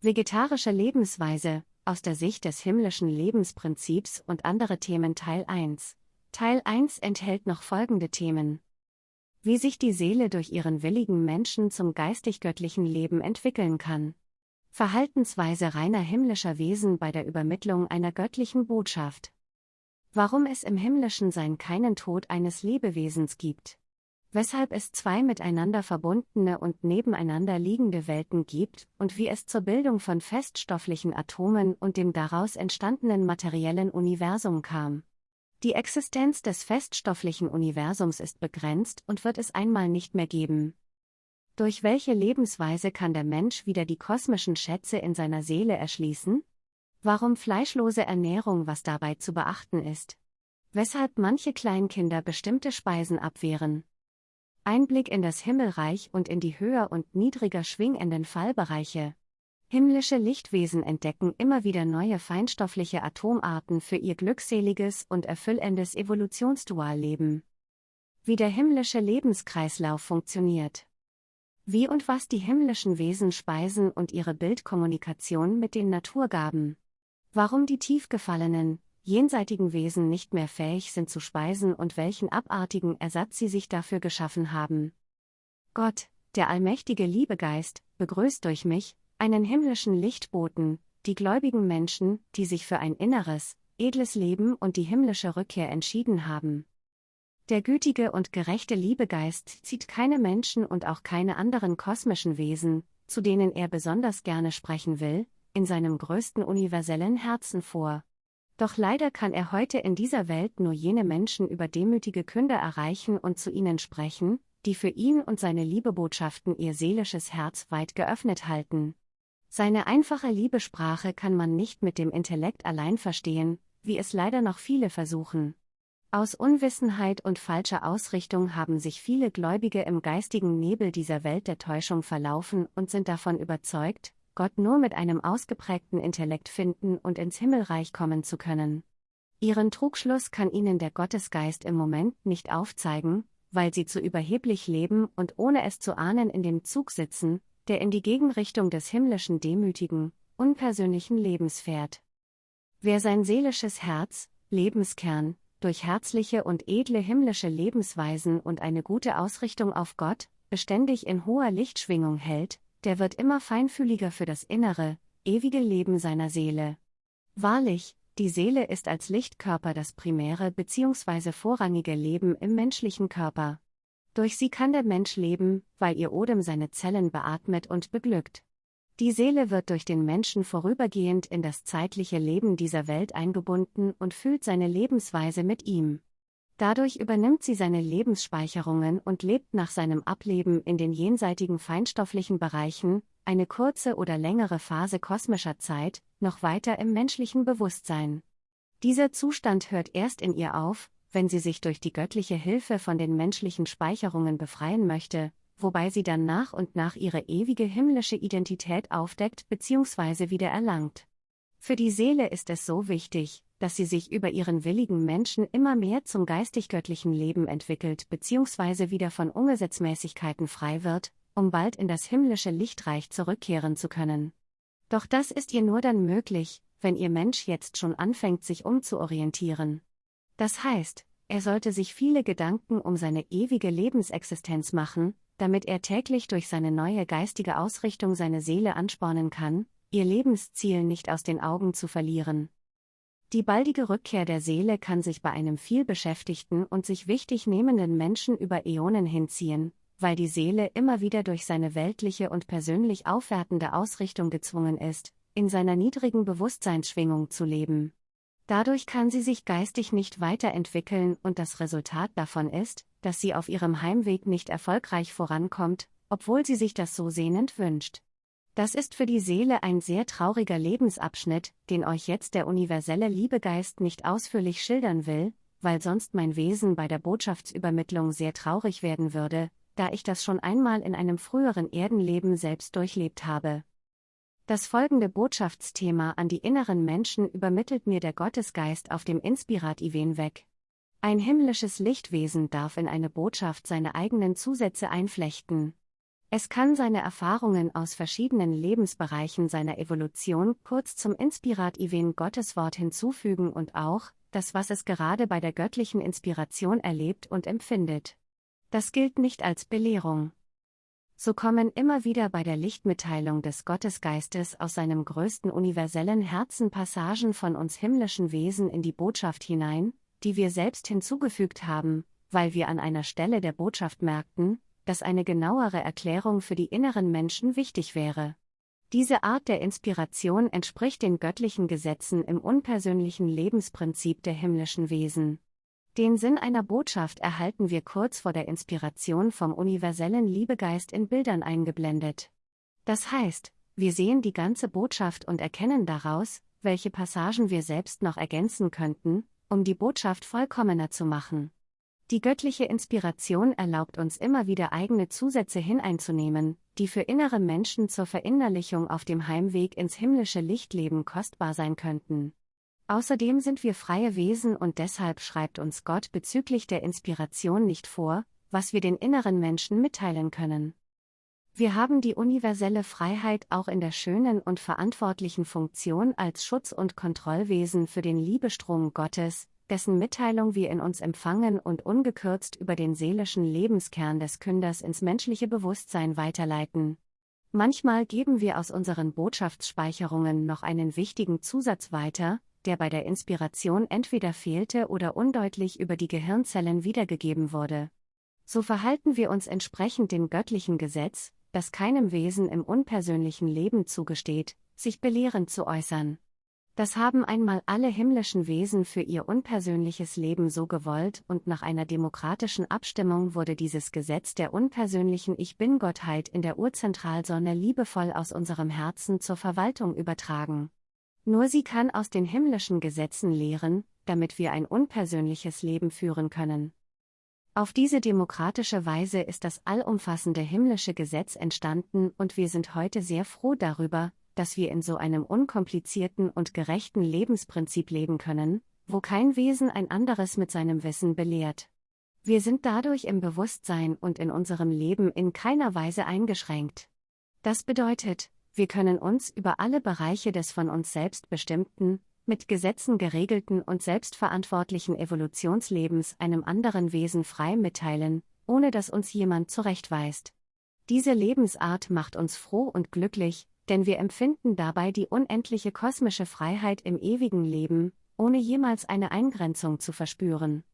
Vegetarische Lebensweise, aus der Sicht des himmlischen Lebensprinzips und andere Themen Teil 1. Teil 1 enthält noch folgende Themen. Wie sich die Seele durch ihren willigen Menschen zum geistig-göttlichen Leben entwickeln kann. Verhaltensweise reiner himmlischer Wesen bei der Übermittlung einer göttlichen Botschaft. Warum es im himmlischen Sein keinen Tod eines Lebewesens gibt. Weshalb es zwei miteinander verbundene und nebeneinander liegende Welten gibt und wie es zur Bildung von feststofflichen Atomen und dem daraus entstandenen materiellen Universum kam. Die Existenz des feststofflichen Universums ist begrenzt und wird es einmal nicht mehr geben. Durch welche Lebensweise kann der Mensch wieder die kosmischen Schätze in seiner Seele erschließen? Warum fleischlose Ernährung, was dabei zu beachten ist? Weshalb manche Kleinkinder bestimmte Speisen abwehren? Einblick in das Himmelreich und in die höher und niedriger schwingenden Fallbereiche. Himmlische Lichtwesen entdecken immer wieder neue feinstoffliche Atomarten für ihr glückseliges und erfüllendes Evolutionsdualleben. Wie der himmlische Lebenskreislauf funktioniert wie und was die himmlischen Wesen speisen und ihre Bildkommunikation mit den Naturgaben. Warum die tief gefallenen, jenseitigen Wesen nicht mehr fähig sind zu speisen und welchen abartigen Ersatz sie sich dafür geschaffen haben. Gott, der allmächtige Liebegeist, begrüßt durch mich, einen himmlischen Lichtboten, die gläubigen Menschen, die sich für ein inneres, edles Leben und die himmlische Rückkehr entschieden haben. Der gütige und gerechte Liebegeist zieht keine Menschen und auch keine anderen kosmischen Wesen, zu denen er besonders gerne sprechen will, in seinem größten universellen Herzen vor. Doch leider kann er heute in dieser Welt nur jene Menschen über demütige Künder erreichen und zu ihnen sprechen, die für ihn und seine Liebebotschaften ihr seelisches Herz weit geöffnet halten. Seine einfache Liebesprache kann man nicht mit dem Intellekt allein verstehen, wie es leider noch viele versuchen. Aus Unwissenheit und falscher Ausrichtung haben sich viele Gläubige im geistigen Nebel dieser Welt der Täuschung verlaufen und sind davon überzeugt, Gott nur mit einem ausgeprägten Intellekt finden und ins Himmelreich kommen zu können. Ihren Trugschluss kann ihnen der Gottesgeist im Moment nicht aufzeigen, weil sie zu überheblich leben und ohne es zu ahnen in dem Zug sitzen, der in die Gegenrichtung des himmlischen demütigen, unpersönlichen Lebens fährt. Wer sein seelisches Herz, Lebenskern, durch herzliche und edle himmlische Lebensweisen und eine gute Ausrichtung auf Gott, beständig in hoher Lichtschwingung hält, der wird immer feinfühliger für das innere, ewige Leben seiner Seele. Wahrlich, die Seele ist als Lichtkörper das primäre bzw. vorrangige Leben im menschlichen Körper. Durch sie kann der Mensch leben, weil ihr Odem seine Zellen beatmet und beglückt. Die Seele wird durch den Menschen vorübergehend in das zeitliche Leben dieser Welt eingebunden und fühlt seine Lebensweise mit ihm. Dadurch übernimmt sie seine Lebensspeicherungen und lebt nach seinem Ableben in den jenseitigen feinstofflichen Bereichen, eine kurze oder längere Phase kosmischer Zeit, noch weiter im menschlichen Bewusstsein. Dieser Zustand hört erst in ihr auf, wenn sie sich durch die göttliche Hilfe von den menschlichen Speicherungen befreien möchte, wobei sie dann nach und nach ihre ewige himmlische Identität aufdeckt bzw. wieder erlangt. Für die Seele ist es so wichtig, dass sie sich über ihren willigen Menschen immer mehr zum geistig-göttlichen Leben entwickelt bzw. wieder von Ungesetzmäßigkeiten frei wird, um bald in das himmlische Lichtreich zurückkehren zu können. Doch das ist ihr nur dann möglich, wenn ihr Mensch jetzt schon anfängt sich umzuorientieren. Das heißt, er sollte sich viele Gedanken um seine ewige Lebensexistenz machen, damit er täglich durch seine neue geistige Ausrichtung seine Seele anspornen kann, ihr Lebensziel nicht aus den Augen zu verlieren. Die baldige Rückkehr der Seele kann sich bei einem vielbeschäftigten und sich wichtig nehmenden Menschen über Äonen hinziehen, weil die Seele immer wieder durch seine weltliche und persönlich aufwertende Ausrichtung gezwungen ist, in seiner niedrigen Bewusstseinsschwingung zu leben. Dadurch kann sie sich geistig nicht weiterentwickeln und das Resultat davon ist, dass sie auf ihrem Heimweg nicht erfolgreich vorankommt, obwohl sie sich das so sehnend wünscht. Das ist für die Seele ein sehr trauriger Lebensabschnitt, den euch jetzt der universelle Liebegeist nicht ausführlich schildern will, weil sonst mein Wesen bei der Botschaftsübermittlung sehr traurig werden würde, da ich das schon einmal in einem früheren Erdenleben selbst durchlebt habe. Das folgende Botschaftsthema an die inneren Menschen übermittelt mir der Gottesgeist auf dem Inspirat-Event weg. Ein himmlisches Lichtwesen darf in eine Botschaft seine eigenen Zusätze einflechten. Es kann seine Erfahrungen aus verschiedenen Lebensbereichen seiner Evolution kurz zum inspirativen Gotteswort hinzufügen und auch das, was es gerade bei der göttlichen Inspiration erlebt und empfindet. Das gilt nicht als Belehrung. So kommen immer wieder bei der Lichtmitteilung des Gottesgeistes aus seinem größten universellen Herzen Passagen von uns himmlischen Wesen in die Botschaft hinein, die wir selbst hinzugefügt haben, weil wir an einer Stelle der Botschaft merkten, dass eine genauere Erklärung für die inneren Menschen wichtig wäre. Diese Art der Inspiration entspricht den göttlichen Gesetzen im unpersönlichen Lebensprinzip der himmlischen Wesen. Den Sinn einer Botschaft erhalten wir kurz vor der Inspiration vom universellen Liebegeist in Bildern eingeblendet. Das heißt, wir sehen die ganze Botschaft und erkennen daraus, welche Passagen wir selbst noch ergänzen könnten, um die Botschaft vollkommener zu machen. Die göttliche Inspiration erlaubt uns immer wieder eigene Zusätze hineinzunehmen, die für innere Menschen zur Verinnerlichung auf dem Heimweg ins himmlische Lichtleben kostbar sein könnten. Außerdem sind wir freie Wesen und deshalb schreibt uns Gott bezüglich der Inspiration nicht vor, was wir den inneren Menschen mitteilen können. Wir haben die universelle Freiheit auch in der schönen und verantwortlichen Funktion als Schutz- und Kontrollwesen für den Liebestrom Gottes, dessen Mitteilung wir in uns empfangen und ungekürzt über den seelischen Lebenskern des Künders ins menschliche Bewusstsein weiterleiten. Manchmal geben wir aus unseren Botschaftsspeicherungen noch einen wichtigen Zusatz weiter, der bei der Inspiration entweder fehlte oder undeutlich über die Gehirnzellen wiedergegeben wurde. So verhalten wir uns entsprechend dem göttlichen Gesetz, das keinem Wesen im unpersönlichen Leben zugesteht, sich belehrend zu äußern. Das haben einmal alle himmlischen Wesen für ihr unpersönliches Leben so gewollt und nach einer demokratischen Abstimmung wurde dieses Gesetz der unpersönlichen Ich Bin-Gottheit in der Urzentralsonne liebevoll aus unserem Herzen zur Verwaltung übertragen. Nur sie kann aus den himmlischen Gesetzen lehren, damit wir ein unpersönliches Leben führen können. Auf diese demokratische Weise ist das allumfassende himmlische Gesetz entstanden und wir sind heute sehr froh darüber, dass wir in so einem unkomplizierten und gerechten Lebensprinzip leben können, wo kein Wesen ein anderes mit seinem Wissen belehrt. Wir sind dadurch im Bewusstsein und in unserem Leben in keiner Weise eingeschränkt. Das bedeutet, wir können uns über alle Bereiche des von uns selbst bestimmten, mit Gesetzen geregelten und selbstverantwortlichen Evolutionslebens einem anderen Wesen frei mitteilen, ohne dass uns jemand zurechtweist. Diese Lebensart macht uns froh und glücklich, denn wir empfinden dabei die unendliche kosmische Freiheit im ewigen Leben, ohne jemals eine Eingrenzung zu verspüren.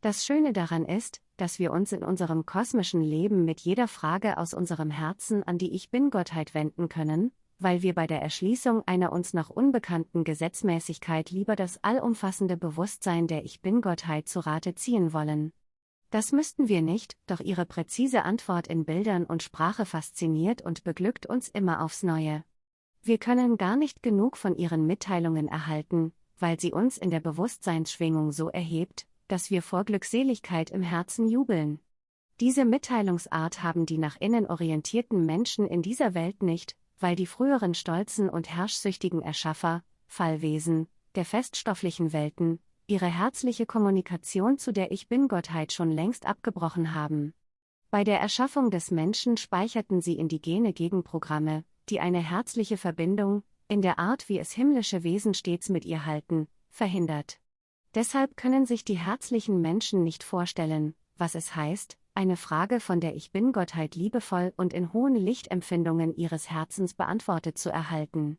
Das Schöne daran ist, dass wir uns in unserem kosmischen Leben mit jeder Frage aus unserem Herzen an die Ich Bin-Gottheit wenden können, weil wir bei der Erschließung einer uns noch unbekannten Gesetzmäßigkeit lieber das allumfassende Bewusstsein der Ich Bin-Gottheit zu Rate ziehen wollen. Das müssten wir nicht, doch ihre präzise Antwort in Bildern und Sprache fasziniert und beglückt uns immer aufs Neue. Wir können gar nicht genug von ihren Mitteilungen erhalten, weil sie uns in der Bewusstseinsschwingung so erhebt, dass wir vor Glückseligkeit im Herzen jubeln. Diese Mitteilungsart haben die nach innen orientierten Menschen in dieser Welt nicht, weil die früheren stolzen und herrschsüchtigen Erschaffer, Fallwesen, der feststofflichen Welten, ihre herzliche Kommunikation zu der Ich Bin-Gottheit schon längst abgebrochen haben. Bei der Erschaffung des Menschen speicherten sie indigene Gegenprogramme, die eine herzliche Verbindung, in der Art wie es himmlische Wesen stets mit ihr halten, verhindert. Deshalb können sich die herzlichen Menschen nicht vorstellen, was es heißt, eine Frage von der Ich Bin-Gottheit liebevoll und in hohen Lichtempfindungen ihres Herzens beantwortet zu erhalten.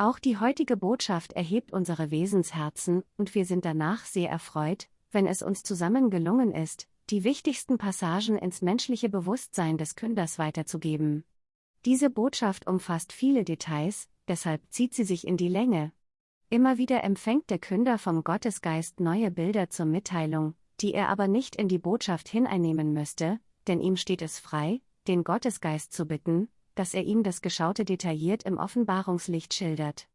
Auch die heutige Botschaft erhebt unsere Wesensherzen, und wir sind danach sehr erfreut, wenn es uns zusammen gelungen ist, die wichtigsten Passagen ins menschliche Bewusstsein des Künders weiterzugeben. Diese Botschaft umfasst viele Details, deshalb zieht sie sich in die Länge. Immer wieder empfängt der Künder vom Gottesgeist neue Bilder zur Mitteilung, die er aber nicht in die Botschaft hineinnehmen müsste, denn ihm steht es frei, den Gottesgeist zu bitten, dass er ihm das Geschaute detailliert im Offenbarungslicht schildert.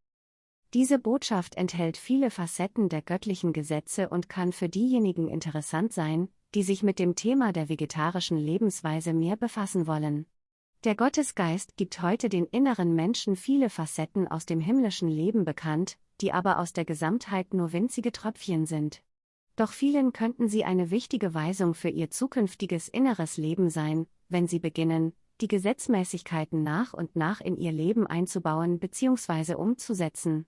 Diese Botschaft enthält viele Facetten der göttlichen Gesetze und kann für diejenigen interessant sein, die sich mit dem Thema der vegetarischen Lebensweise mehr befassen wollen. Der Gottesgeist gibt heute den inneren Menschen viele Facetten aus dem himmlischen Leben bekannt, die aber aus der Gesamtheit nur winzige Tröpfchen sind. Doch vielen könnten sie eine wichtige Weisung für ihr zukünftiges inneres Leben sein, wenn sie beginnen, die Gesetzmäßigkeiten nach und nach in ihr Leben einzubauen bzw. umzusetzen.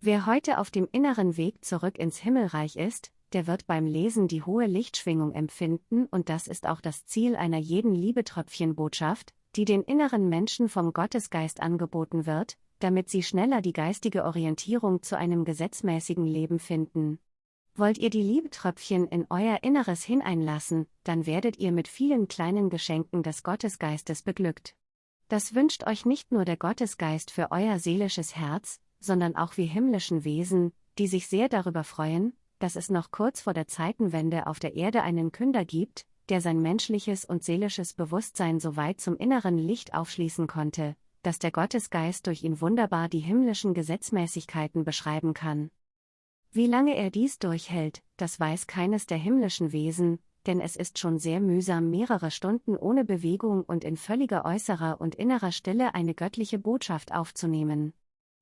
Wer heute auf dem inneren Weg zurück ins Himmelreich ist, der wird beim Lesen die hohe Lichtschwingung empfinden und das ist auch das Ziel einer jeden Liebetröpfchenbotschaft, die den inneren Menschen vom Gottesgeist angeboten wird, damit sie schneller die geistige Orientierung zu einem gesetzmäßigen Leben finden. Wollt ihr die Liebetröpfchen in euer Inneres hineinlassen, dann werdet ihr mit vielen kleinen Geschenken des Gottesgeistes beglückt. Das wünscht euch nicht nur der Gottesgeist für euer seelisches Herz, sondern auch wir himmlischen Wesen, die sich sehr darüber freuen, dass es noch kurz vor der Zeitenwende auf der Erde einen Künder gibt, der sein menschliches und seelisches Bewusstsein so weit zum inneren Licht aufschließen konnte, dass der Gottesgeist durch ihn wunderbar die himmlischen Gesetzmäßigkeiten beschreiben kann. Wie lange er dies durchhält, das weiß keines der himmlischen Wesen, denn es ist schon sehr mühsam mehrere Stunden ohne Bewegung und in völliger äußerer und innerer Stille eine göttliche Botschaft aufzunehmen.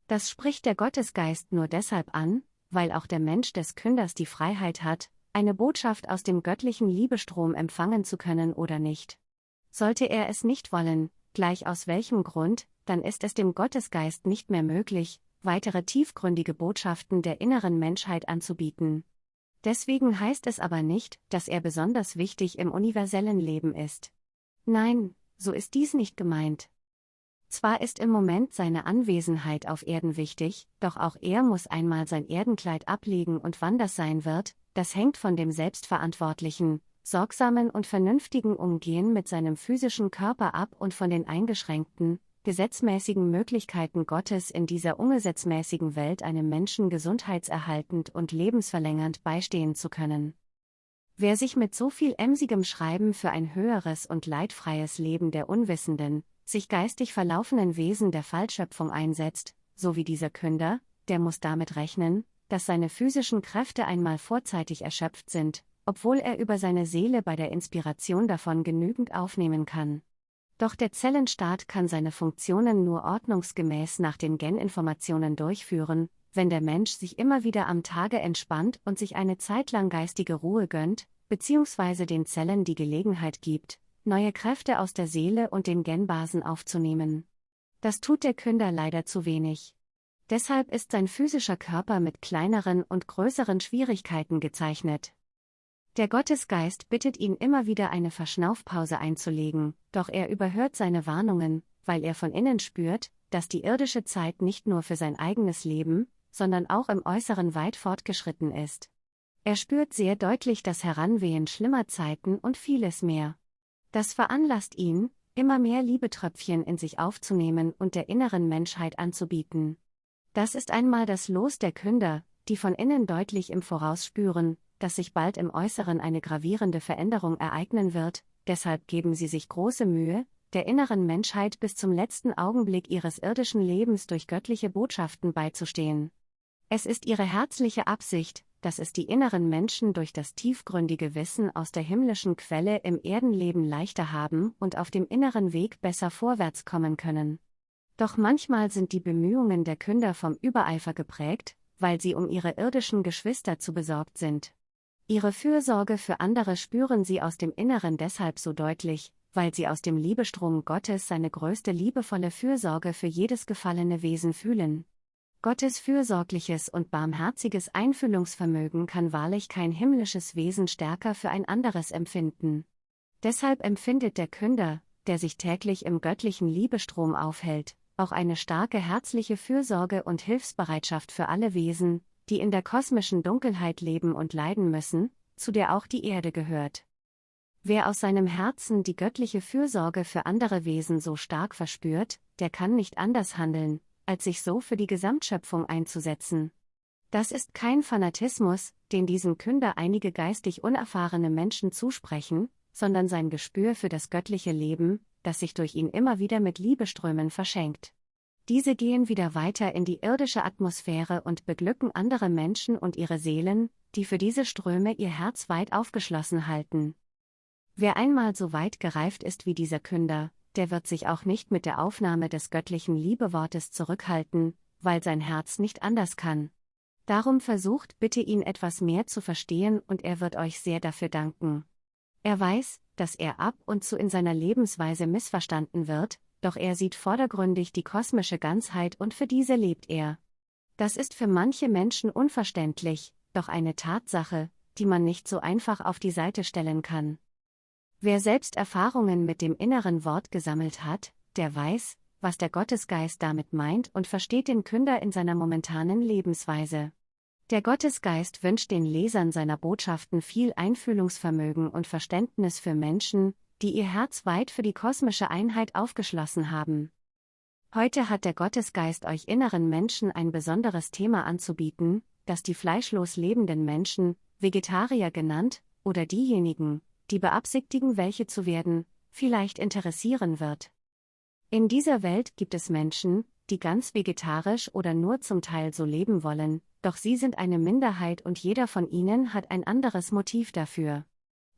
Das spricht der Gottesgeist nur deshalb an, weil auch der Mensch des Künders die Freiheit hat, eine Botschaft aus dem göttlichen Liebestrom empfangen zu können oder nicht. Sollte er es nicht wollen, gleich aus welchem Grund, dann ist es dem Gottesgeist nicht mehr möglich, weitere tiefgründige Botschaften der inneren Menschheit anzubieten. Deswegen heißt es aber nicht, dass er besonders wichtig im universellen Leben ist. Nein, so ist dies nicht gemeint. Zwar ist im Moment seine Anwesenheit auf Erden wichtig, doch auch er muss einmal sein Erdenkleid ablegen und wann das sein wird, das hängt von dem selbstverantwortlichen, sorgsamen und vernünftigen Umgehen mit seinem physischen Körper ab und von den eingeschränkten, gesetzmäßigen Möglichkeiten Gottes in dieser ungesetzmäßigen Welt einem Menschen gesundheitserhaltend und lebensverlängernd beistehen zu können. Wer sich mit so viel emsigem Schreiben für ein höheres und leidfreies Leben der Unwissenden, sich geistig verlaufenen Wesen der Fallschöpfung einsetzt, so wie dieser Künder, der muss damit rechnen, dass seine physischen Kräfte einmal vorzeitig erschöpft sind, obwohl er über seine Seele bei der Inspiration davon genügend aufnehmen kann. Doch der Zellenstaat kann seine Funktionen nur ordnungsgemäß nach den Geninformationen durchführen, wenn der Mensch sich immer wieder am Tage entspannt und sich eine Zeit lang geistige Ruhe gönnt, beziehungsweise den Zellen die Gelegenheit gibt, neue Kräfte aus der Seele und den Genbasen aufzunehmen. Das tut der Künder leider zu wenig. Deshalb ist sein physischer Körper mit kleineren und größeren Schwierigkeiten gezeichnet. Der Gottesgeist bittet ihn immer wieder eine Verschnaufpause einzulegen, doch er überhört seine Warnungen, weil er von innen spürt, dass die irdische Zeit nicht nur für sein eigenes Leben, sondern auch im Äußeren weit fortgeschritten ist. Er spürt sehr deutlich das Heranwehen schlimmer Zeiten und vieles mehr. Das veranlasst ihn, immer mehr Liebetröpfchen in sich aufzunehmen und der inneren Menschheit anzubieten. Das ist einmal das Los der Künder, die von innen deutlich im Voraus spüren, dass sich bald im Äußeren eine gravierende Veränderung ereignen wird, deshalb geben sie sich große Mühe, der inneren Menschheit bis zum letzten Augenblick ihres irdischen Lebens durch göttliche Botschaften beizustehen. Es ist ihre herzliche Absicht, dass es die inneren Menschen durch das tiefgründige Wissen aus der himmlischen Quelle im Erdenleben leichter haben und auf dem inneren Weg besser vorwärts kommen können. Doch manchmal sind die Bemühungen der Künder vom Übereifer geprägt, weil sie um ihre irdischen Geschwister zu besorgt sind. Ihre Fürsorge für andere spüren sie aus dem Inneren deshalb so deutlich, weil sie aus dem Liebestrom Gottes seine größte liebevolle Fürsorge für jedes gefallene Wesen fühlen. Gottes fürsorgliches und barmherziges Einfühlungsvermögen kann wahrlich kein himmlisches Wesen stärker für ein anderes empfinden. Deshalb empfindet der Künder, der sich täglich im göttlichen Liebestrom aufhält, auch eine starke herzliche Fürsorge und Hilfsbereitschaft für alle Wesen, die in der kosmischen Dunkelheit leben und leiden müssen, zu der auch die Erde gehört. Wer aus seinem Herzen die göttliche Fürsorge für andere Wesen so stark verspürt, der kann nicht anders handeln, als sich so für die Gesamtschöpfung einzusetzen. Das ist kein Fanatismus, den diesem Künder einige geistig unerfahrene Menschen zusprechen, sondern sein Gespür für das göttliche Leben, das sich durch ihn immer wieder mit Liebeströmen verschenkt. Diese gehen wieder weiter in die irdische Atmosphäre und beglücken andere Menschen und ihre Seelen, die für diese Ströme ihr Herz weit aufgeschlossen halten. Wer einmal so weit gereift ist wie dieser Künder, der wird sich auch nicht mit der Aufnahme des göttlichen Liebewortes zurückhalten, weil sein Herz nicht anders kann. Darum versucht bitte ihn etwas mehr zu verstehen und er wird euch sehr dafür danken. Er weiß, dass er ab und zu in seiner Lebensweise missverstanden wird, doch er sieht vordergründig die kosmische Ganzheit und für diese lebt er. Das ist für manche Menschen unverständlich, doch eine Tatsache, die man nicht so einfach auf die Seite stellen kann. Wer selbst Erfahrungen mit dem inneren Wort gesammelt hat, der weiß, was der Gottesgeist damit meint und versteht den Künder in seiner momentanen Lebensweise. Der Gottesgeist wünscht den Lesern seiner Botschaften viel Einfühlungsvermögen und Verständnis für Menschen, die ihr Herz weit für die kosmische Einheit aufgeschlossen haben. Heute hat der Gottesgeist euch inneren Menschen ein besonderes Thema anzubieten, das die fleischlos lebenden Menschen, Vegetarier genannt, oder diejenigen, die beabsichtigen, welche zu werden, vielleicht interessieren wird. In dieser Welt gibt es Menschen, die ganz vegetarisch oder nur zum Teil so leben wollen, doch sie sind eine Minderheit und jeder von ihnen hat ein anderes Motiv dafür.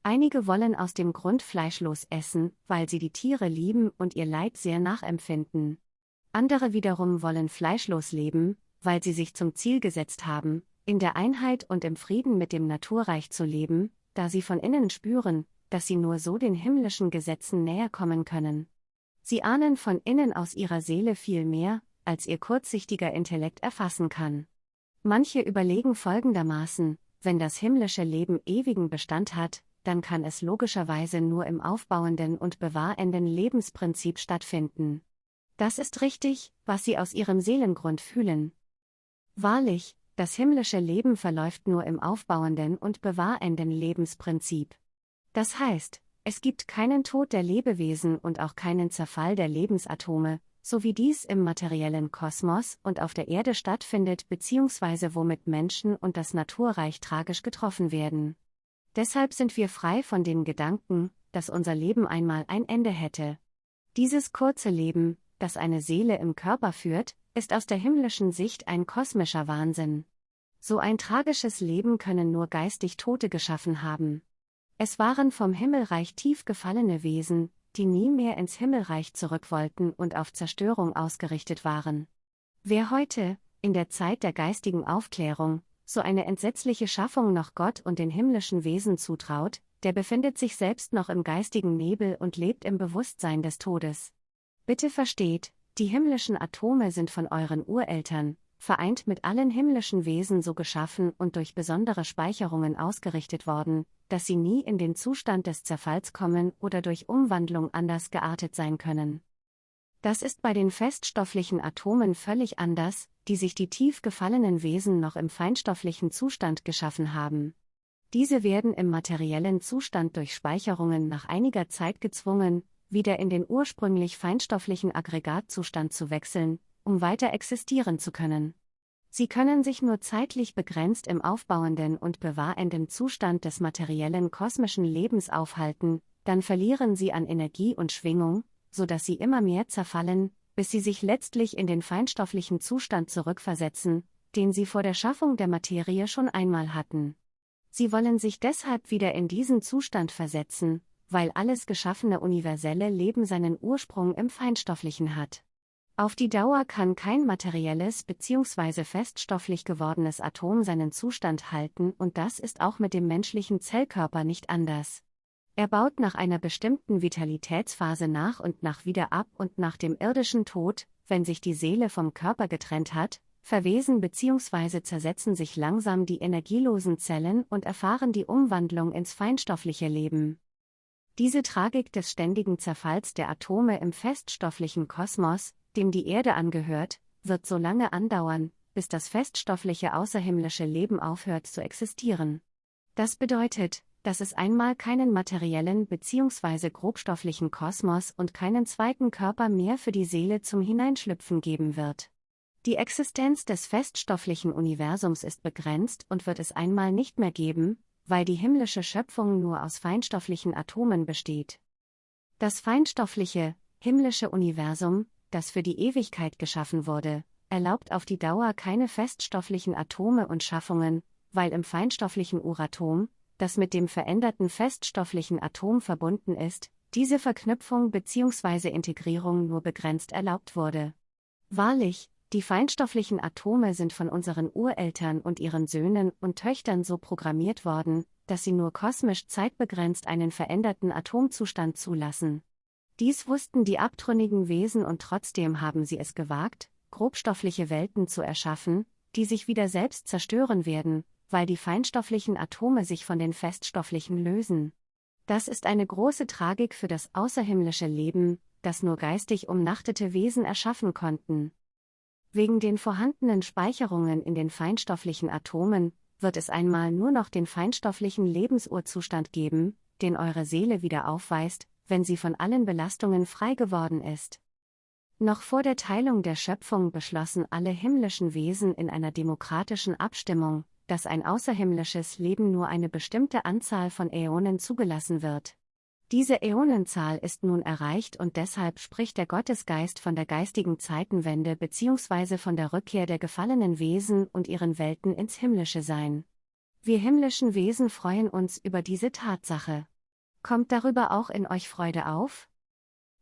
Einige wollen aus dem Grund fleischlos essen, weil sie die Tiere lieben und ihr Leid sehr nachempfinden. Andere wiederum wollen fleischlos leben, weil sie sich zum Ziel gesetzt haben, in der Einheit und im Frieden mit dem Naturreich zu leben, da sie von innen spüren, dass sie nur so den himmlischen Gesetzen näher kommen können. Sie ahnen von innen aus ihrer Seele viel mehr, als ihr kurzsichtiger Intellekt erfassen kann. Manche überlegen folgendermaßen, wenn das himmlische Leben ewigen Bestand hat, dann kann es logischerweise nur im aufbauenden und bewahrenden Lebensprinzip stattfinden. Das ist richtig, was sie aus ihrem Seelengrund fühlen. Wahrlich, das himmlische Leben verläuft nur im aufbauenden und bewahrenden Lebensprinzip. Das heißt, es gibt keinen Tod der Lebewesen und auch keinen Zerfall der Lebensatome, so wie dies im materiellen Kosmos und auf der Erde stattfindet bzw. womit Menschen und das Naturreich tragisch getroffen werden. Deshalb sind wir frei von dem Gedanken, dass unser Leben einmal ein Ende hätte. Dieses kurze Leben, das eine Seele im Körper führt, ist aus der himmlischen Sicht ein kosmischer Wahnsinn. So ein tragisches Leben können nur geistig Tote geschaffen haben. Es waren vom Himmelreich tief gefallene Wesen, die nie mehr ins Himmelreich zurück wollten und auf Zerstörung ausgerichtet waren. Wer heute, in der Zeit der geistigen Aufklärung, so eine entsetzliche Schaffung noch Gott und den himmlischen Wesen zutraut, der befindet sich selbst noch im geistigen Nebel und lebt im Bewusstsein des Todes. Bitte versteht, die himmlischen Atome sind von euren Ureltern, vereint mit allen himmlischen Wesen so geschaffen und durch besondere Speicherungen ausgerichtet worden, dass sie nie in den Zustand des Zerfalls kommen oder durch Umwandlung anders geartet sein können. Das ist bei den feststofflichen Atomen völlig anders, die sich die tief gefallenen Wesen noch im feinstofflichen Zustand geschaffen haben. Diese werden im materiellen Zustand durch Speicherungen nach einiger Zeit gezwungen, wieder in den ursprünglich feinstofflichen Aggregatzustand zu wechseln, um weiter existieren zu können. Sie können sich nur zeitlich begrenzt im aufbauenden und bewahrenden Zustand des materiellen kosmischen Lebens aufhalten, dann verlieren sie an Energie und Schwingung, so dass sie immer mehr zerfallen, bis sie sich letztlich in den feinstofflichen Zustand zurückversetzen, den sie vor der Schaffung der Materie schon einmal hatten. Sie wollen sich deshalb wieder in diesen Zustand versetzen, weil alles geschaffene universelle Leben seinen Ursprung im Feinstofflichen hat. Auf die Dauer kann kein materielles bzw. feststofflich gewordenes Atom seinen Zustand halten und das ist auch mit dem menschlichen Zellkörper nicht anders. Er baut nach einer bestimmten Vitalitätsphase nach und nach wieder ab und nach dem irdischen Tod, wenn sich die Seele vom Körper getrennt hat, verwesen bzw. zersetzen sich langsam die energielosen Zellen und erfahren die Umwandlung ins feinstoffliche Leben. Diese Tragik des ständigen Zerfalls der Atome im feststofflichen Kosmos, dem die Erde angehört, wird so lange andauern, bis das feststoffliche außerhimmlische Leben aufhört zu existieren. Das bedeutet, dass es einmal keinen materiellen bzw. grobstofflichen Kosmos und keinen zweiten Körper mehr für die Seele zum Hineinschlüpfen geben wird. Die Existenz des feststofflichen Universums ist begrenzt und wird es einmal nicht mehr geben, weil die himmlische Schöpfung nur aus feinstofflichen Atomen besteht. Das feinstoffliche, himmlische Universum, das für die Ewigkeit geschaffen wurde, erlaubt auf die Dauer keine feststofflichen Atome und Schaffungen, weil im feinstofflichen Uratom, das mit dem veränderten feststofflichen Atom verbunden ist, diese Verknüpfung bzw. Integrierung nur begrenzt erlaubt wurde. Wahrlich, die feinstofflichen Atome sind von unseren Ureltern und ihren Söhnen und Töchtern so programmiert worden, dass sie nur kosmisch zeitbegrenzt einen veränderten Atomzustand zulassen. Dies wussten die abtrünnigen Wesen und trotzdem haben sie es gewagt, grobstoffliche Welten zu erschaffen, die sich wieder selbst zerstören werden, weil die feinstofflichen Atome sich von den feststofflichen lösen. Das ist eine große Tragik für das außerhimmlische Leben, das nur geistig umnachtete Wesen erschaffen konnten. Wegen den vorhandenen Speicherungen in den feinstofflichen Atomen wird es einmal nur noch den feinstofflichen Lebensurzustand geben, den eure Seele wieder aufweist, wenn sie von allen Belastungen frei geworden ist. Noch vor der Teilung der Schöpfung beschlossen alle himmlischen Wesen in einer demokratischen Abstimmung, dass ein außerhimmlisches Leben nur eine bestimmte Anzahl von Äonen zugelassen wird. Diese Äonenzahl ist nun erreicht und deshalb spricht der Gottesgeist von der geistigen Zeitenwende bzw. von der Rückkehr der gefallenen Wesen und ihren Welten ins himmlische Sein. Wir himmlischen Wesen freuen uns über diese Tatsache. Kommt darüber auch in euch Freude auf?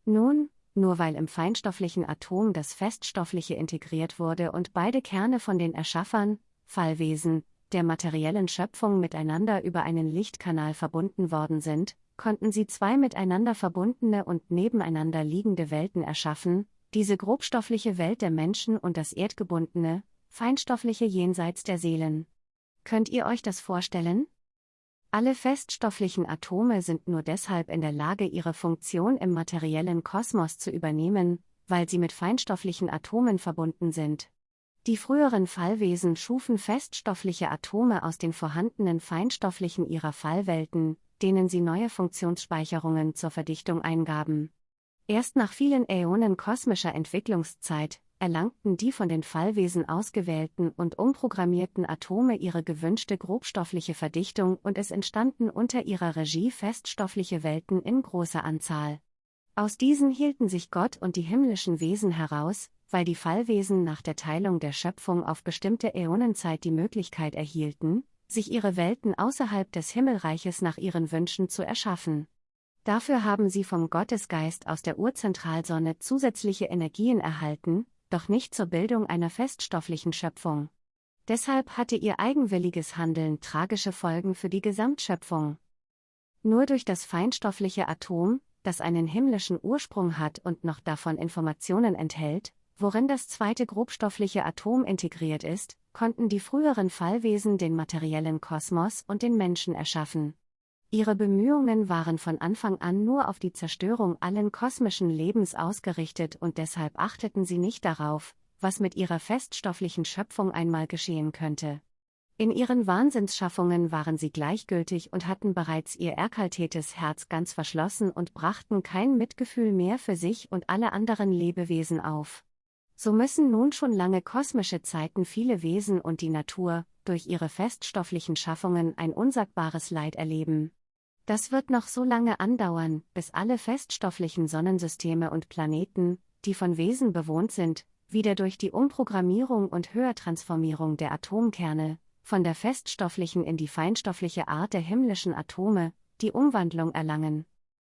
Nun, nur weil im feinstofflichen Atom das Feststoffliche integriert wurde und beide Kerne von den Erschaffern, Fallwesen, der materiellen Schöpfung miteinander über einen Lichtkanal verbunden worden sind, konnten sie zwei miteinander verbundene und nebeneinander liegende Welten erschaffen, diese grobstoffliche Welt der Menschen und das erdgebundene, feinstoffliche jenseits der Seelen. Könnt ihr euch das vorstellen? Alle feststofflichen Atome sind nur deshalb in der Lage, ihre Funktion im materiellen Kosmos zu übernehmen, weil sie mit feinstofflichen Atomen verbunden sind. Die früheren Fallwesen schufen feststoffliche Atome aus den vorhandenen feinstofflichen ihrer Fallwelten, denen sie neue Funktionsspeicherungen zur Verdichtung eingaben. Erst nach vielen Äonen kosmischer Entwicklungszeit erlangten die von den Fallwesen ausgewählten und umprogrammierten Atome ihre gewünschte grobstoffliche Verdichtung und es entstanden unter ihrer Regie feststoffliche Welten in großer Anzahl. Aus diesen hielten sich Gott und die himmlischen Wesen heraus, weil die Fallwesen nach der Teilung der Schöpfung auf bestimmte Äonenzeit die Möglichkeit erhielten, sich ihre Welten außerhalb des Himmelreiches nach ihren Wünschen zu erschaffen. Dafür haben sie vom Gottesgeist aus der Urzentralsonne zusätzliche Energien erhalten, doch nicht zur Bildung einer feststofflichen Schöpfung. Deshalb hatte ihr eigenwilliges Handeln tragische Folgen für die Gesamtschöpfung. Nur durch das feinstoffliche Atom, das einen himmlischen Ursprung hat und noch davon Informationen enthält, worin das zweite grobstoffliche Atom integriert ist, konnten die früheren Fallwesen den materiellen Kosmos und den Menschen erschaffen. Ihre Bemühungen waren von Anfang an nur auf die Zerstörung allen kosmischen Lebens ausgerichtet und deshalb achteten sie nicht darauf, was mit ihrer feststofflichen Schöpfung einmal geschehen könnte. In ihren Wahnsinnsschaffungen waren sie gleichgültig und hatten bereits ihr erkaltetes Herz ganz verschlossen und brachten kein Mitgefühl mehr für sich und alle anderen Lebewesen auf. So müssen nun schon lange kosmische Zeiten viele Wesen und die Natur, durch ihre feststofflichen Schaffungen ein unsagbares Leid erleben. Das wird noch so lange andauern, bis alle feststofflichen Sonnensysteme und Planeten, die von Wesen bewohnt sind, wieder durch die Umprogrammierung und Höhertransformierung der Atomkerne, von der feststofflichen in die feinstoffliche Art der himmlischen Atome, die Umwandlung erlangen.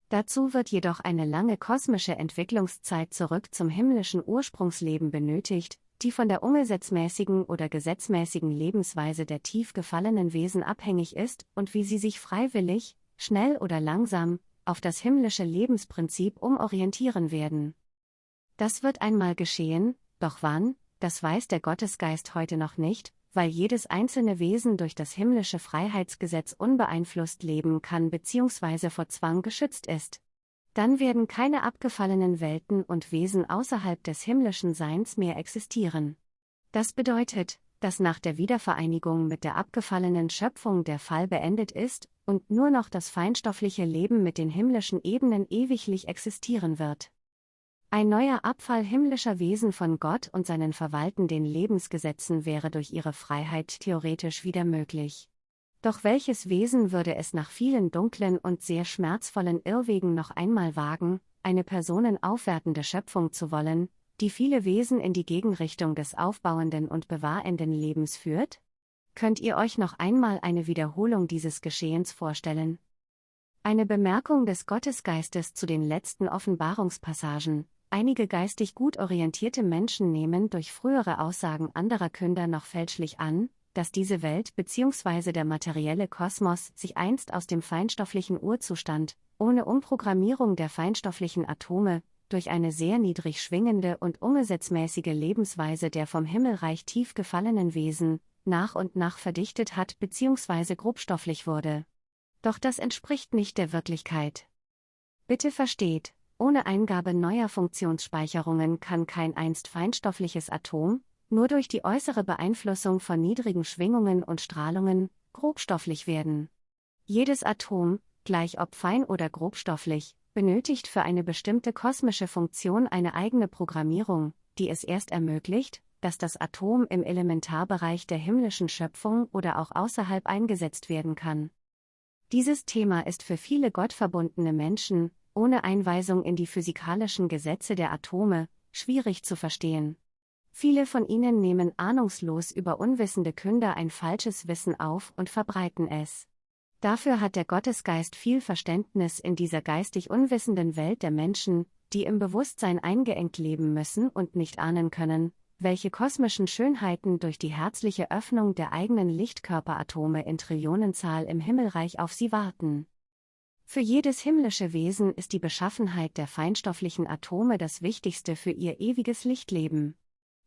Dazu wird jedoch eine lange kosmische Entwicklungszeit zurück zum himmlischen Ursprungsleben benötigt, die von der umgesetzmäßigen oder gesetzmäßigen Lebensweise der tief gefallenen Wesen abhängig ist und wie sie sich freiwillig, schnell oder langsam, auf das himmlische Lebensprinzip umorientieren werden. Das wird einmal geschehen, doch wann, das weiß der Gottesgeist heute noch nicht, weil jedes einzelne Wesen durch das himmlische Freiheitsgesetz unbeeinflusst leben kann bzw. vor Zwang geschützt ist. Dann werden keine abgefallenen Welten und Wesen außerhalb des himmlischen Seins mehr existieren. Das bedeutet, dass nach der Wiedervereinigung mit der abgefallenen Schöpfung der Fall beendet ist und nur noch das feinstoffliche Leben mit den himmlischen Ebenen ewiglich existieren wird. Ein neuer Abfall himmlischer Wesen von Gott und seinen verwaltenden Lebensgesetzen wäre durch ihre Freiheit theoretisch wieder möglich. Doch welches Wesen würde es nach vielen dunklen und sehr schmerzvollen Irrwegen noch einmal wagen, eine personenaufwertende Schöpfung zu wollen, die viele Wesen in die Gegenrichtung des aufbauenden und bewahrenden Lebens führt? Könnt ihr euch noch einmal eine Wiederholung dieses Geschehens vorstellen? Eine Bemerkung des Gottesgeistes zu den letzten Offenbarungspassagen, Einige geistig gut orientierte Menschen nehmen durch frühere Aussagen anderer Künder noch fälschlich an, dass diese Welt bzw. der materielle Kosmos sich einst aus dem feinstofflichen Urzustand, ohne Umprogrammierung der feinstofflichen Atome, durch eine sehr niedrig schwingende und ungesetzmäßige Lebensweise der vom Himmelreich tief gefallenen Wesen, nach und nach verdichtet hat bzw. grobstofflich wurde. Doch das entspricht nicht der Wirklichkeit. Bitte versteht, ohne Eingabe neuer Funktionsspeicherungen kann kein einst feinstoffliches Atom, nur durch die äußere Beeinflussung von niedrigen Schwingungen und Strahlungen, grobstofflich werden. Jedes Atom, gleich ob fein oder grobstofflich, benötigt für eine bestimmte kosmische Funktion eine eigene Programmierung, die es erst ermöglicht, dass das Atom im Elementarbereich der himmlischen Schöpfung oder auch außerhalb eingesetzt werden kann. Dieses Thema ist für viele gottverbundene Menschen, ohne Einweisung in die physikalischen Gesetze der Atome, schwierig zu verstehen. Viele von ihnen nehmen ahnungslos über unwissende Künder ein falsches Wissen auf und verbreiten es. Dafür hat der Gottesgeist viel Verständnis in dieser geistig unwissenden Welt der Menschen, die im Bewusstsein eingeengt leben müssen und nicht ahnen können, welche kosmischen Schönheiten durch die herzliche Öffnung der eigenen Lichtkörperatome in Trillionenzahl im Himmelreich auf sie warten. Für jedes himmlische Wesen ist die Beschaffenheit der feinstofflichen Atome das Wichtigste für ihr ewiges Lichtleben.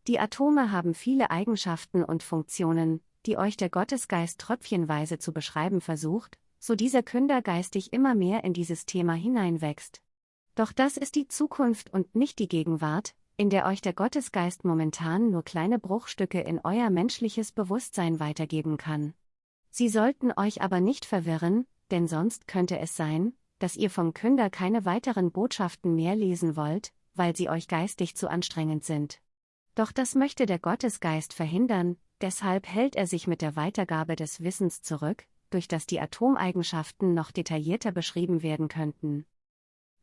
Die Atome haben viele Eigenschaften und Funktionen, die euch der Gottesgeist tröpfchenweise zu beschreiben versucht, so dieser Künder geistig immer mehr in dieses Thema hineinwächst. Doch das ist die Zukunft und nicht die Gegenwart, in der euch der Gottesgeist momentan nur kleine Bruchstücke in euer menschliches Bewusstsein weitergeben kann. Sie sollten euch aber nicht verwirren, denn sonst könnte es sein, dass ihr vom Künder keine weiteren Botschaften mehr lesen wollt, weil sie euch geistig zu anstrengend sind. Doch das möchte der Gottesgeist verhindern, deshalb hält er sich mit der Weitergabe des Wissens zurück, durch das die Atomeigenschaften noch detaillierter beschrieben werden könnten.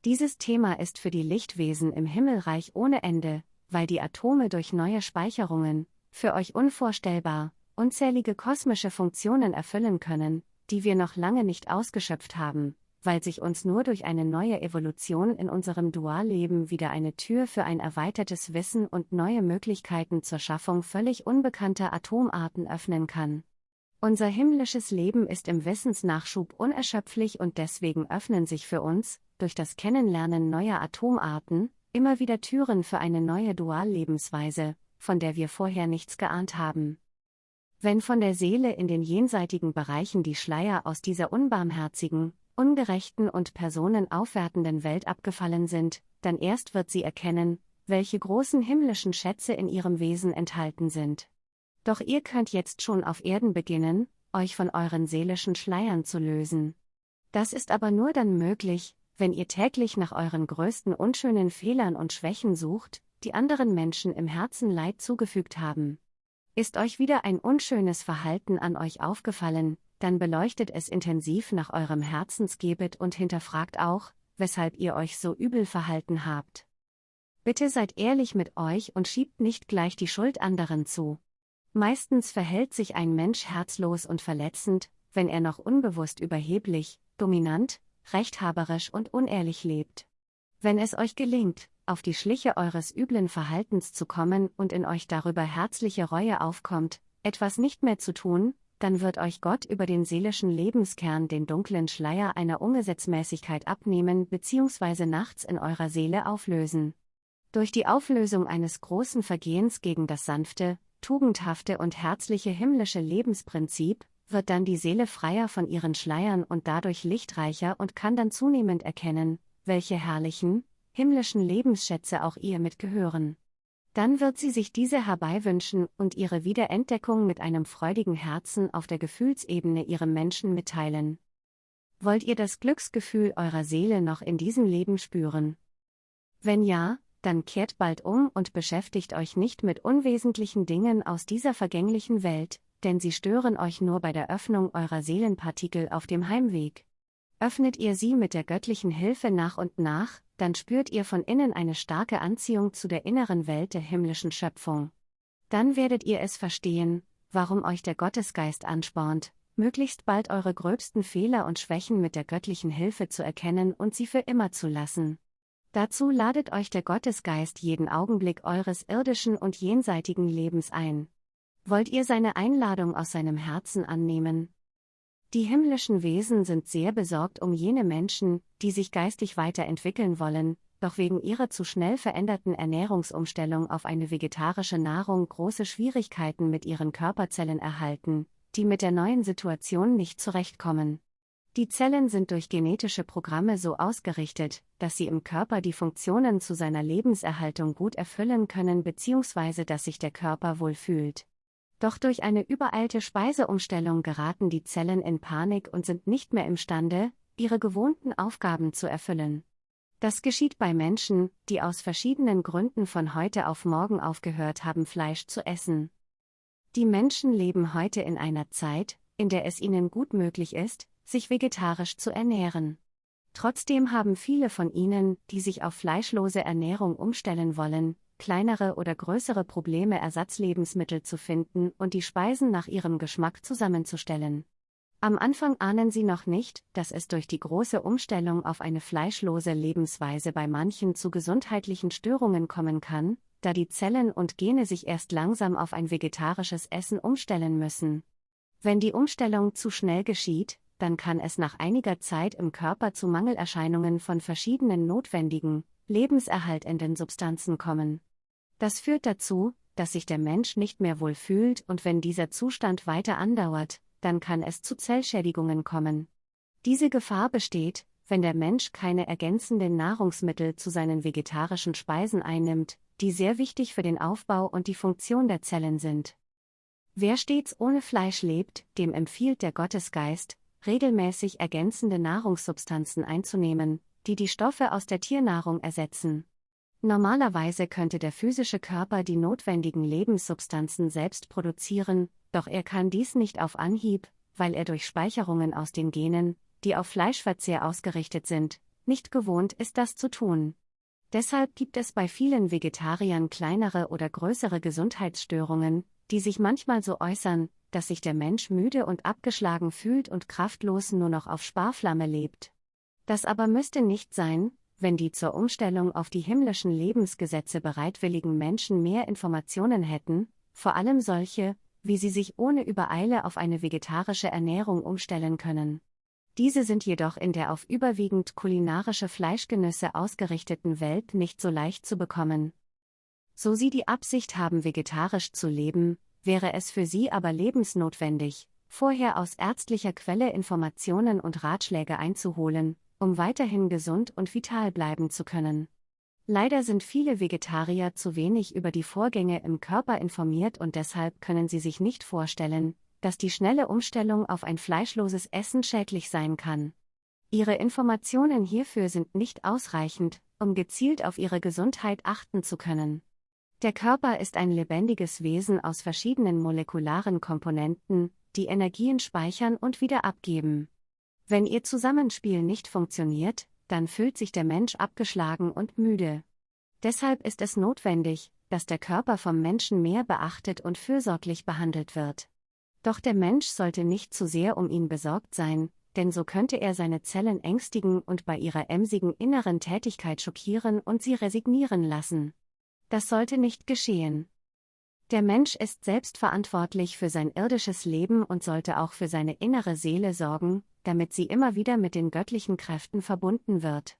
Dieses Thema ist für die Lichtwesen im Himmelreich ohne Ende, weil die Atome durch neue Speicherungen, für euch unvorstellbar, unzählige kosmische Funktionen erfüllen können, die wir noch lange nicht ausgeschöpft haben, weil sich uns nur durch eine neue Evolution in unserem Dualleben wieder eine Tür für ein erweitertes Wissen und neue Möglichkeiten zur Schaffung völlig unbekannter Atomarten öffnen kann. Unser himmlisches Leben ist im Wissensnachschub unerschöpflich und deswegen öffnen sich für uns, durch das Kennenlernen neuer Atomarten, immer wieder Türen für eine neue Duallebensweise, von der wir vorher nichts geahnt haben. Wenn von der Seele in den jenseitigen Bereichen die Schleier aus dieser unbarmherzigen, ungerechten und personenaufwertenden Welt abgefallen sind, dann erst wird sie erkennen, welche großen himmlischen Schätze in ihrem Wesen enthalten sind. Doch ihr könnt jetzt schon auf Erden beginnen, euch von euren seelischen Schleiern zu lösen. Das ist aber nur dann möglich, wenn ihr täglich nach euren größten unschönen Fehlern und Schwächen sucht, die anderen Menschen im Herzen Leid zugefügt haben. Ist euch wieder ein unschönes Verhalten an euch aufgefallen, dann beleuchtet es intensiv nach eurem Herzensgebet und hinterfragt auch, weshalb ihr euch so übel verhalten habt. Bitte seid ehrlich mit euch und schiebt nicht gleich die Schuld anderen zu. Meistens verhält sich ein Mensch herzlos und verletzend, wenn er noch unbewusst überheblich, dominant, rechthaberisch und unehrlich lebt. Wenn es euch gelingt, auf die Schliche eures üblen Verhaltens zu kommen und in euch darüber herzliche Reue aufkommt, etwas nicht mehr zu tun, dann wird euch Gott über den seelischen Lebenskern den dunklen Schleier einer Ungesetzmäßigkeit abnehmen bzw. nachts in eurer Seele auflösen. Durch die Auflösung eines großen Vergehens gegen das sanfte, tugendhafte und herzliche himmlische Lebensprinzip, wird dann die Seele freier von ihren Schleiern und dadurch lichtreicher und kann dann zunehmend erkennen, welche herrlichen, himmlischen Lebensschätze auch ihr mitgehören dann wird sie sich diese herbeiwünschen und ihre Wiederentdeckung mit einem freudigen Herzen auf der Gefühlsebene ihrem Menschen mitteilen. Wollt ihr das Glücksgefühl eurer Seele noch in diesem Leben spüren? Wenn ja, dann kehrt bald um und beschäftigt euch nicht mit unwesentlichen Dingen aus dieser vergänglichen Welt, denn sie stören euch nur bei der Öffnung eurer Seelenpartikel auf dem Heimweg. Öffnet ihr sie mit der göttlichen Hilfe nach und nach, dann spürt ihr von innen eine starke Anziehung zu der inneren Welt der himmlischen Schöpfung. Dann werdet ihr es verstehen, warum euch der Gottesgeist anspornt, möglichst bald eure gröbsten Fehler und Schwächen mit der göttlichen Hilfe zu erkennen und sie für immer zu lassen. Dazu ladet euch der Gottesgeist jeden Augenblick eures irdischen und jenseitigen Lebens ein. Wollt ihr seine Einladung aus seinem Herzen annehmen? Die himmlischen Wesen sind sehr besorgt um jene Menschen, die sich geistig weiterentwickeln wollen, doch wegen ihrer zu schnell veränderten Ernährungsumstellung auf eine vegetarische Nahrung große Schwierigkeiten mit ihren Körperzellen erhalten, die mit der neuen Situation nicht zurechtkommen. Die Zellen sind durch genetische Programme so ausgerichtet, dass sie im Körper die Funktionen zu seiner Lebenserhaltung gut erfüllen können bzw. dass sich der Körper wohl fühlt. Doch durch eine übereilte Speiseumstellung geraten die Zellen in Panik und sind nicht mehr imstande, ihre gewohnten Aufgaben zu erfüllen. Das geschieht bei Menschen, die aus verschiedenen Gründen von heute auf morgen aufgehört haben, Fleisch zu essen. Die Menschen leben heute in einer Zeit, in der es ihnen gut möglich ist, sich vegetarisch zu ernähren. Trotzdem haben viele von ihnen, die sich auf fleischlose Ernährung umstellen wollen, kleinere oder größere Probleme Ersatzlebensmittel zu finden und die Speisen nach ihrem Geschmack zusammenzustellen. Am Anfang ahnen sie noch nicht, dass es durch die große Umstellung auf eine fleischlose Lebensweise bei manchen zu gesundheitlichen Störungen kommen kann, da die Zellen und Gene sich erst langsam auf ein vegetarisches Essen umstellen müssen. Wenn die Umstellung zu schnell geschieht, dann kann es nach einiger Zeit im Körper zu Mangelerscheinungen von verschiedenen notwendigen, lebenserhaltenden Substanzen kommen. Das führt dazu, dass sich der Mensch nicht mehr wohl fühlt und wenn dieser Zustand weiter andauert, dann kann es zu Zellschädigungen kommen. Diese Gefahr besteht, wenn der Mensch keine ergänzenden Nahrungsmittel zu seinen vegetarischen Speisen einnimmt, die sehr wichtig für den Aufbau und die Funktion der Zellen sind. Wer stets ohne Fleisch lebt, dem empfiehlt der Gottesgeist, regelmäßig ergänzende Nahrungssubstanzen einzunehmen, die die Stoffe aus der Tiernahrung ersetzen. Normalerweise könnte der physische Körper die notwendigen Lebenssubstanzen selbst produzieren, doch er kann dies nicht auf Anhieb, weil er durch Speicherungen aus den Genen, die auf Fleischverzehr ausgerichtet sind, nicht gewohnt ist, das zu tun. Deshalb gibt es bei vielen Vegetariern kleinere oder größere Gesundheitsstörungen, die sich manchmal so äußern, dass sich der Mensch müde und abgeschlagen fühlt und kraftlos nur noch auf Sparflamme lebt. Das aber müsste nicht sein, wenn die zur Umstellung auf die himmlischen Lebensgesetze bereitwilligen Menschen mehr Informationen hätten, vor allem solche, wie sie sich ohne Übereile auf eine vegetarische Ernährung umstellen können. Diese sind jedoch in der auf überwiegend kulinarische Fleischgenüsse ausgerichteten Welt nicht so leicht zu bekommen. So sie die Absicht haben, vegetarisch zu leben, wäre es für sie aber lebensnotwendig, vorher aus ärztlicher Quelle Informationen und Ratschläge einzuholen, um weiterhin gesund und vital bleiben zu können. Leider sind viele Vegetarier zu wenig über die Vorgänge im Körper informiert und deshalb können sie sich nicht vorstellen, dass die schnelle Umstellung auf ein fleischloses Essen schädlich sein kann. Ihre Informationen hierfür sind nicht ausreichend, um gezielt auf ihre Gesundheit achten zu können. Der Körper ist ein lebendiges Wesen aus verschiedenen molekularen Komponenten, die Energien speichern und wieder abgeben. Wenn ihr Zusammenspiel nicht funktioniert, dann fühlt sich der Mensch abgeschlagen und müde. Deshalb ist es notwendig, dass der Körper vom Menschen mehr beachtet und fürsorglich behandelt wird. Doch der Mensch sollte nicht zu sehr um ihn besorgt sein, denn so könnte er seine Zellen ängstigen und bei ihrer emsigen inneren Tätigkeit schockieren und sie resignieren lassen. Das sollte nicht geschehen. Der Mensch ist selbst verantwortlich für sein irdisches Leben und sollte auch für seine innere Seele sorgen, damit sie immer wieder mit den göttlichen Kräften verbunden wird.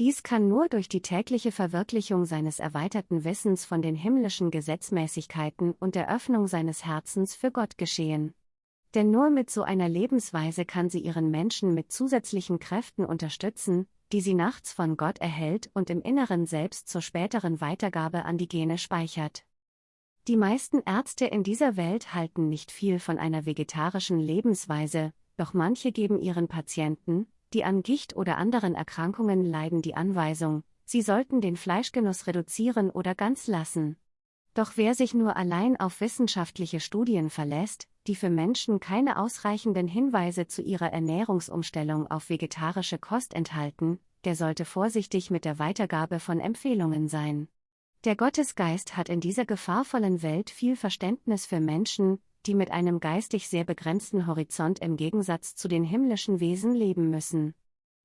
Dies kann nur durch die tägliche Verwirklichung seines erweiterten Wissens von den himmlischen Gesetzmäßigkeiten und der Öffnung seines Herzens für Gott geschehen. Denn nur mit so einer Lebensweise kann sie ihren Menschen mit zusätzlichen Kräften unterstützen, die sie nachts von Gott erhält und im Inneren selbst zur späteren Weitergabe an die Gene speichert. Die meisten Ärzte in dieser Welt halten nicht viel von einer vegetarischen Lebensweise, doch manche geben ihren Patienten, die an Gicht oder anderen Erkrankungen leiden, die Anweisung, sie sollten den Fleischgenuss reduzieren oder ganz lassen. Doch wer sich nur allein auf wissenschaftliche Studien verlässt, die für Menschen keine ausreichenden Hinweise zu ihrer Ernährungsumstellung auf vegetarische Kost enthalten, der sollte vorsichtig mit der Weitergabe von Empfehlungen sein. Der Gottesgeist hat in dieser gefahrvollen Welt viel Verständnis für Menschen, die mit einem geistig sehr begrenzten Horizont im Gegensatz zu den himmlischen Wesen leben müssen.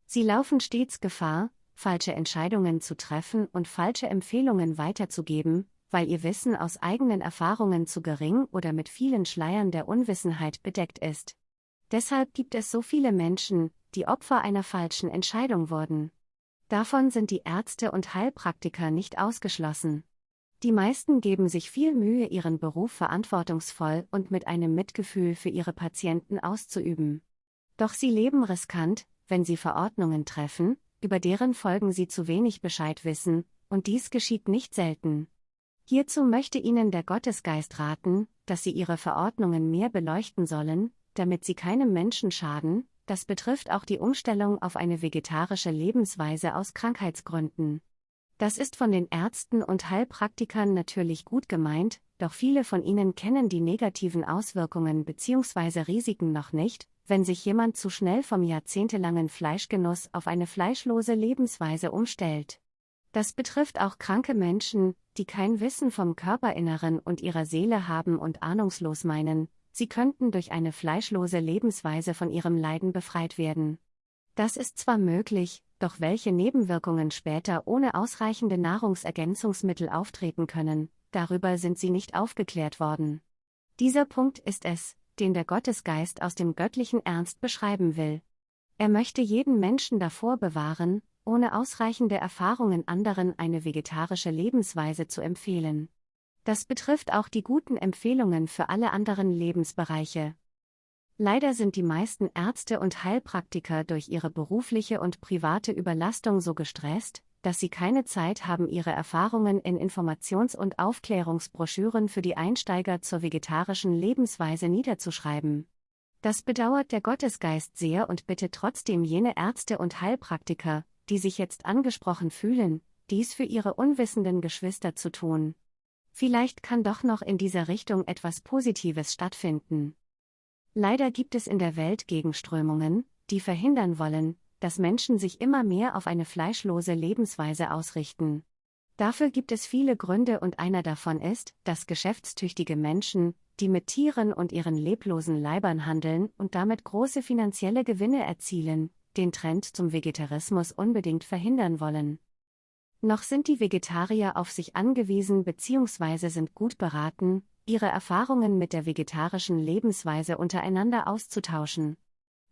Sie laufen stets Gefahr, falsche Entscheidungen zu treffen und falsche Empfehlungen weiterzugeben, weil ihr Wissen aus eigenen Erfahrungen zu gering oder mit vielen Schleiern der Unwissenheit bedeckt ist. Deshalb gibt es so viele Menschen, die Opfer einer falschen Entscheidung wurden. Davon sind die Ärzte und Heilpraktiker nicht ausgeschlossen. Die meisten geben sich viel Mühe, ihren Beruf verantwortungsvoll und mit einem Mitgefühl für ihre Patienten auszuüben. Doch sie leben riskant, wenn sie Verordnungen treffen, über deren Folgen sie zu wenig Bescheid wissen, und dies geschieht nicht selten. Hierzu möchte Ihnen der Gottesgeist raten, dass Sie Ihre Verordnungen mehr beleuchten sollen, damit sie keinem Menschen schaden, das betrifft auch die Umstellung auf eine vegetarische Lebensweise aus Krankheitsgründen. Das ist von den Ärzten und Heilpraktikern natürlich gut gemeint, doch viele von ihnen kennen die negativen Auswirkungen bzw. Risiken noch nicht, wenn sich jemand zu schnell vom jahrzehntelangen Fleischgenuss auf eine fleischlose Lebensweise umstellt. Das betrifft auch kranke Menschen, die kein Wissen vom Körperinneren und ihrer Seele haben und ahnungslos meinen, sie könnten durch eine fleischlose Lebensweise von ihrem Leiden befreit werden. Das ist zwar möglich, doch welche Nebenwirkungen später ohne ausreichende Nahrungsergänzungsmittel auftreten können, darüber sind sie nicht aufgeklärt worden. Dieser Punkt ist es, den der Gottesgeist aus dem göttlichen Ernst beschreiben will. Er möchte jeden Menschen davor bewahren, ohne ausreichende Erfahrungen anderen eine vegetarische Lebensweise zu empfehlen. Das betrifft auch die guten Empfehlungen für alle anderen Lebensbereiche. Leider sind die meisten Ärzte und Heilpraktiker durch ihre berufliche und private Überlastung so gestresst, dass sie keine Zeit haben, ihre Erfahrungen in Informations- und Aufklärungsbroschüren für die Einsteiger zur vegetarischen Lebensweise niederzuschreiben. Das bedauert der Gottesgeist sehr und bittet trotzdem jene Ärzte und Heilpraktiker, die sich jetzt angesprochen fühlen, dies für ihre unwissenden Geschwister zu tun. Vielleicht kann doch noch in dieser Richtung etwas Positives stattfinden. Leider gibt es in der Welt Gegenströmungen, die verhindern wollen, dass Menschen sich immer mehr auf eine fleischlose Lebensweise ausrichten. Dafür gibt es viele Gründe und einer davon ist, dass geschäftstüchtige Menschen, die mit Tieren und ihren leblosen Leibern handeln und damit große finanzielle Gewinne erzielen, den Trend zum Vegetarismus unbedingt verhindern wollen. Noch sind die Vegetarier auf sich angewiesen bzw. sind gut beraten, ihre Erfahrungen mit der vegetarischen Lebensweise untereinander auszutauschen.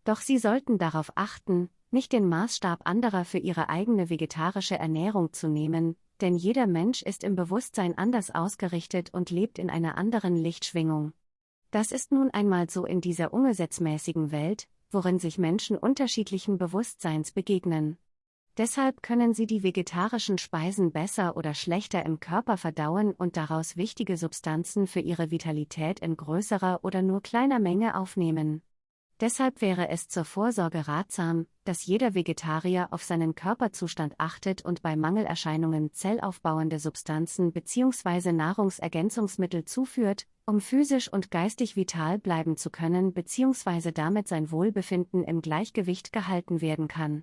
Doch sie sollten darauf achten, nicht den Maßstab anderer für ihre eigene vegetarische Ernährung zu nehmen, denn jeder Mensch ist im Bewusstsein anders ausgerichtet und lebt in einer anderen Lichtschwingung. Das ist nun einmal so in dieser ungesetzmäßigen Welt, worin sich Menschen unterschiedlichen Bewusstseins begegnen. Deshalb können sie die vegetarischen Speisen besser oder schlechter im Körper verdauen und daraus wichtige Substanzen für ihre Vitalität in größerer oder nur kleiner Menge aufnehmen. Deshalb wäre es zur Vorsorge ratsam, dass jeder Vegetarier auf seinen Körperzustand achtet und bei Mangelerscheinungen zellaufbauende Substanzen bzw. Nahrungsergänzungsmittel zuführt, um physisch und geistig vital bleiben zu können bzw. damit sein Wohlbefinden im Gleichgewicht gehalten werden kann.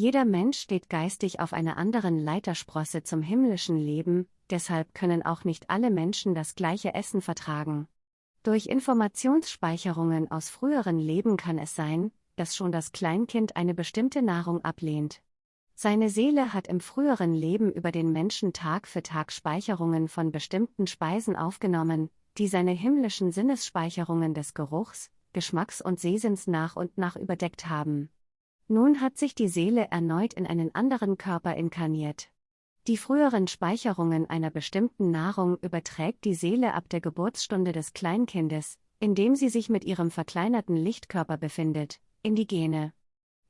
Jeder Mensch steht geistig auf einer anderen Leitersprosse zum himmlischen Leben, deshalb können auch nicht alle Menschen das gleiche Essen vertragen. Durch Informationsspeicherungen aus früheren Leben kann es sein, dass schon das Kleinkind eine bestimmte Nahrung ablehnt. Seine Seele hat im früheren Leben über den Menschen Tag für Tag Speicherungen von bestimmten Speisen aufgenommen, die seine himmlischen Sinnesspeicherungen des Geruchs, Geschmacks und Sehsinns nach und nach überdeckt haben. Nun hat sich die Seele erneut in einen anderen Körper inkarniert. Die früheren Speicherungen einer bestimmten Nahrung überträgt die Seele ab der Geburtsstunde des Kleinkindes, in dem sie sich mit ihrem verkleinerten Lichtkörper befindet, in die Gene.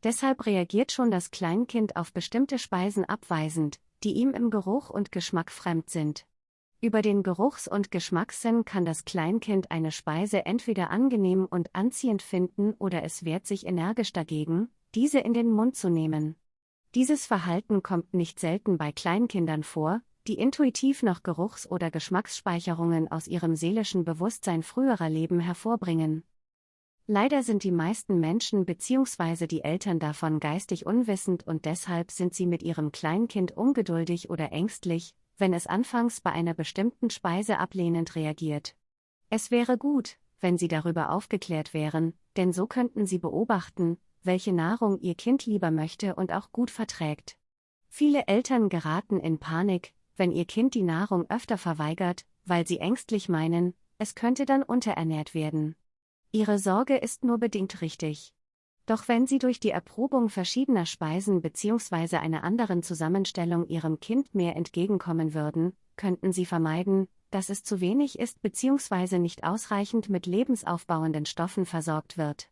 Deshalb reagiert schon das Kleinkind auf bestimmte Speisen abweisend, die ihm im Geruch und Geschmack fremd sind. Über den Geruchs- und Geschmackssinn kann das Kleinkind eine Speise entweder angenehm und anziehend finden oder es wehrt sich energisch dagegen, diese in den Mund zu nehmen. Dieses Verhalten kommt nicht selten bei Kleinkindern vor, die intuitiv noch Geruchs- oder Geschmacksspeicherungen aus ihrem seelischen Bewusstsein früherer Leben hervorbringen. Leider sind die meisten Menschen bzw. die Eltern davon geistig unwissend und deshalb sind sie mit ihrem Kleinkind ungeduldig oder ängstlich, wenn es anfangs bei einer bestimmten Speise ablehnend reagiert. Es wäre gut, wenn sie darüber aufgeklärt wären, denn so könnten sie beobachten, welche Nahrung ihr Kind lieber möchte und auch gut verträgt. Viele Eltern geraten in Panik, wenn ihr Kind die Nahrung öfter verweigert, weil sie ängstlich meinen, es könnte dann unterernährt werden. Ihre Sorge ist nur bedingt richtig. Doch wenn Sie durch die Erprobung verschiedener Speisen bzw. einer anderen Zusammenstellung Ihrem Kind mehr entgegenkommen würden, könnten Sie vermeiden, dass es zu wenig ist bzw. nicht ausreichend mit lebensaufbauenden Stoffen versorgt wird.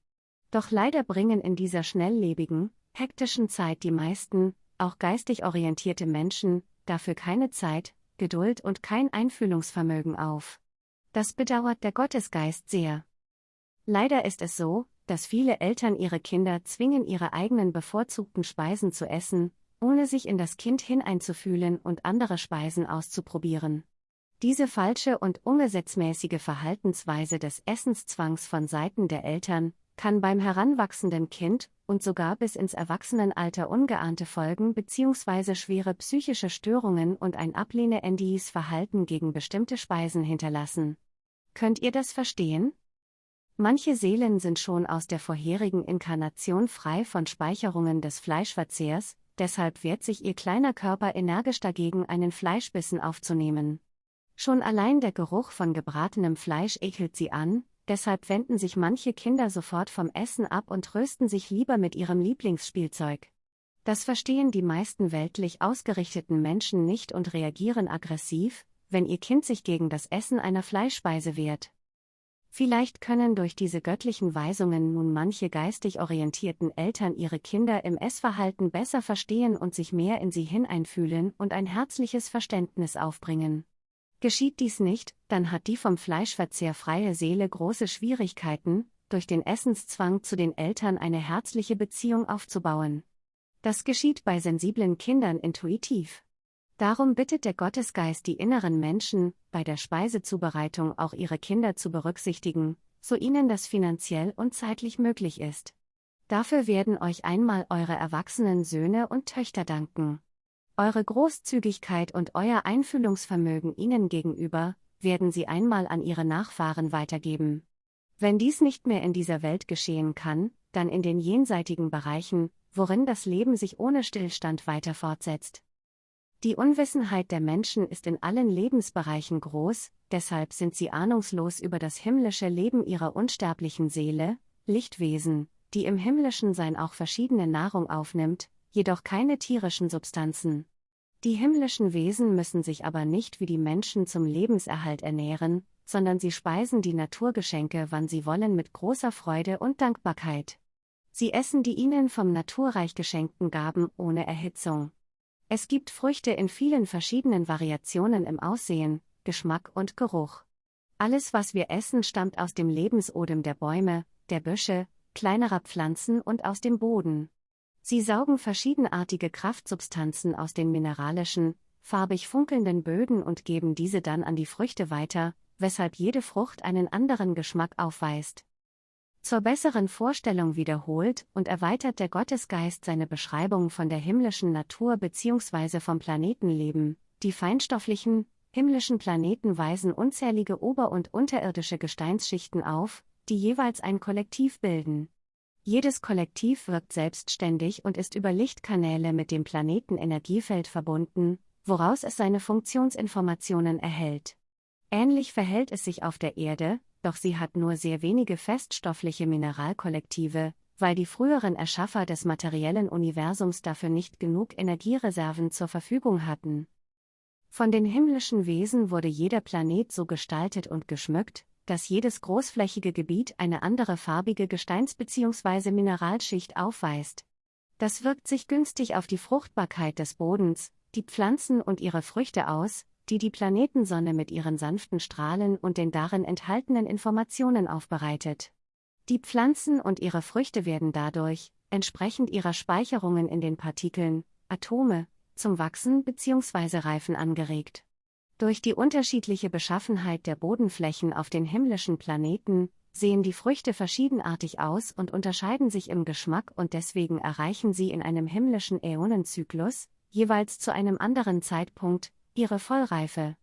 Doch leider bringen in dieser schnelllebigen, hektischen Zeit die meisten, auch geistig orientierte Menschen, dafür keine Zeit, Geduld und kein Einfühlungsvermögen auf. Das bedauert der Gottesgeist sehr. Leider ist es so, dass viele Eltern ihre Kinder zwingen, ihre eigenen bevorzugten Speisen zu essen, ohne sich in das Kind hineinzufühlen und andere Speisen auszuprobieren. Diese falsche und ungesetzmäßige Verhaltensweise des Essenszwangs von Seiten der Eltern kann beim heranwachsenden Kind und sogar bis ins Erwachsenenalter ungeahnte Folgen bzw. schwere psychische Störungen und ein ablehnendes Verhalten gegen bestimmte Speisen hinterlassen. Könnt ihr das verstehen? Manche Seelen sind schon aus der vorherigen Inkarnation frei von Speicherungen des Fleischverzehrs, deshalb wehrt sich ihr kleiner Körper energisch dagegen, einen Fleischbissen aufzunehmen. Schon allein der Geruch von gebratenem Fleisch ekelt sie an, deshalb wenden sich manche Kinder sofort vom Essen ab und trösten sich lieber mit ihrem Lieblingsspielzeug. Das verstehen die meisten weltlich ausgerichteten Menschen nicht und reagieren aggressiv, wenn ihr Kind sich gegen das Essen einer Fleischspeise wehrt. Vielleicht können durch diese göttlichen Weisungen nun manche geistig orientierten Eltern ihre Kinder im Essverhalten besser verstehen und sich mehr in sie hineinfühlen und ein herzliches Verständnis aufbringen. Geschieht dies nicht, dann hat die vom Fleischverzehr freie Seele große Schwierigkeiten, durch den Essenszwang zu den Eltern eine herzliche Beziehung aufzubauen. Das geschieht bei sensiblen Kindern intuitiv. Darum bittet der Gottesgeist die inneren Menschen, bei der Speisezubereitung auch ihre Kinder zu berücksichtigen, so ihnen das finanziell und zeitlich möglich ist. Dafür werden euch einmal eure erwachsenen Söhne und Töchter danken. Eure Großzügigkeit und euer Einfühlungsvermögen ihnen gegenüber, werden sie einmal an ihre Nachfahren weitergeben. Wenn dies nicht mehr in dieser Welt geschehen kann, dann in den jenseitigen Bereichen, worin das Leben sich ohne Stillstand weiter fortsetzt. Die Unwissenheit der Menschen ist in allen Lebensbereichen groß, deshalb sind sie ahnungslos über das himmlische Leben ihrer unsterblichen Seele, Lichtwesen, die im himmlischen Sein auch verschiedene Nahrung aufnimmt, jedoch keine tierischen Substanzen. Die himmlischen Wesen müssen sich aber nicht wie die Menschen zum Lebenserhalt ernähren, sondern sie speisen die Naturgeschenke, wann sie wollen, mit großer Freude und Dankbarkeit. Sie essen die ihnen vom Naturreich geschenkten Gaben ohne Erhitzung. Es gibt Früchte in vielen verschiedenen Variationen im Aussehen, Geschmack und Geruch. Alles, was wir essen, stammt aus dem Lebensodem der Bäume, der Büsche, kleinerer Pflanzen und aus dem Boden. Sie saugen verschiedenartige Kraftsubstanzen aus den mineralischen, farbig funkelnden Böden und geben diese dann an die Früchte weiter, weshalb jede Frucht einen anderen Geschmack aufweist. Zur besseren Vorstellung wiederholt und erweitert der Gottesgeist seine Beschreibung von der himmlischen Natur bzw. vom Planetenleben. Die feinstofflichen, himmlischen Planeten weisen unzählige ober- und unterirdische Gesteinsschichten auf, die jeweils ein Kollektiv bilden. Jedes Kollektiv wirkt selbstständig und ist über Lichtkanäle mit dem Planetenenergiefeld verbunden, woraus es seine Funktionsinformationen erhält. Ähnlich verhält es sich auf der Erde, doch sie hat nur sehr wenige feststoffliche Mineralkollektive, weil die früheren Erschaffer des materiellen Universums dafür nicht genug Energiereserven zur Verfügung hatten. Von den himmlischen Wesen wurde jeder Planet so gestaltet und geschmückt, dass jedes großflächige Gebiet eine andere farbige Gesteins- bzw. Mineralschicht aufweist. Das wirkt sich günstig auf die Fruchtbarkeit des Bodens, die Pflanzen und ihre Früchte aus, die die Planetensonne mit ihren sanften Strahlen und den darin enthaltenen Informationen aufbereitet. Die Pflanzen und ihre Früchte werden dadurch, entsprechend ihrer Speicherungen in den Partikeln, Atome, zum Wachsen bzw. Reifen angeregt. Durch die unterschiedliche Beschaffenheit der Bodenflächen auf den himmlischen Planeten sehen die Früchte verschiedenartig aus und unterscheiden sich im Geschmack und deswegen erreichen sie in einem himmlischen Äonenzyklus, jeweils zu einem anderen Zeitpunkt, ihre Vollreife.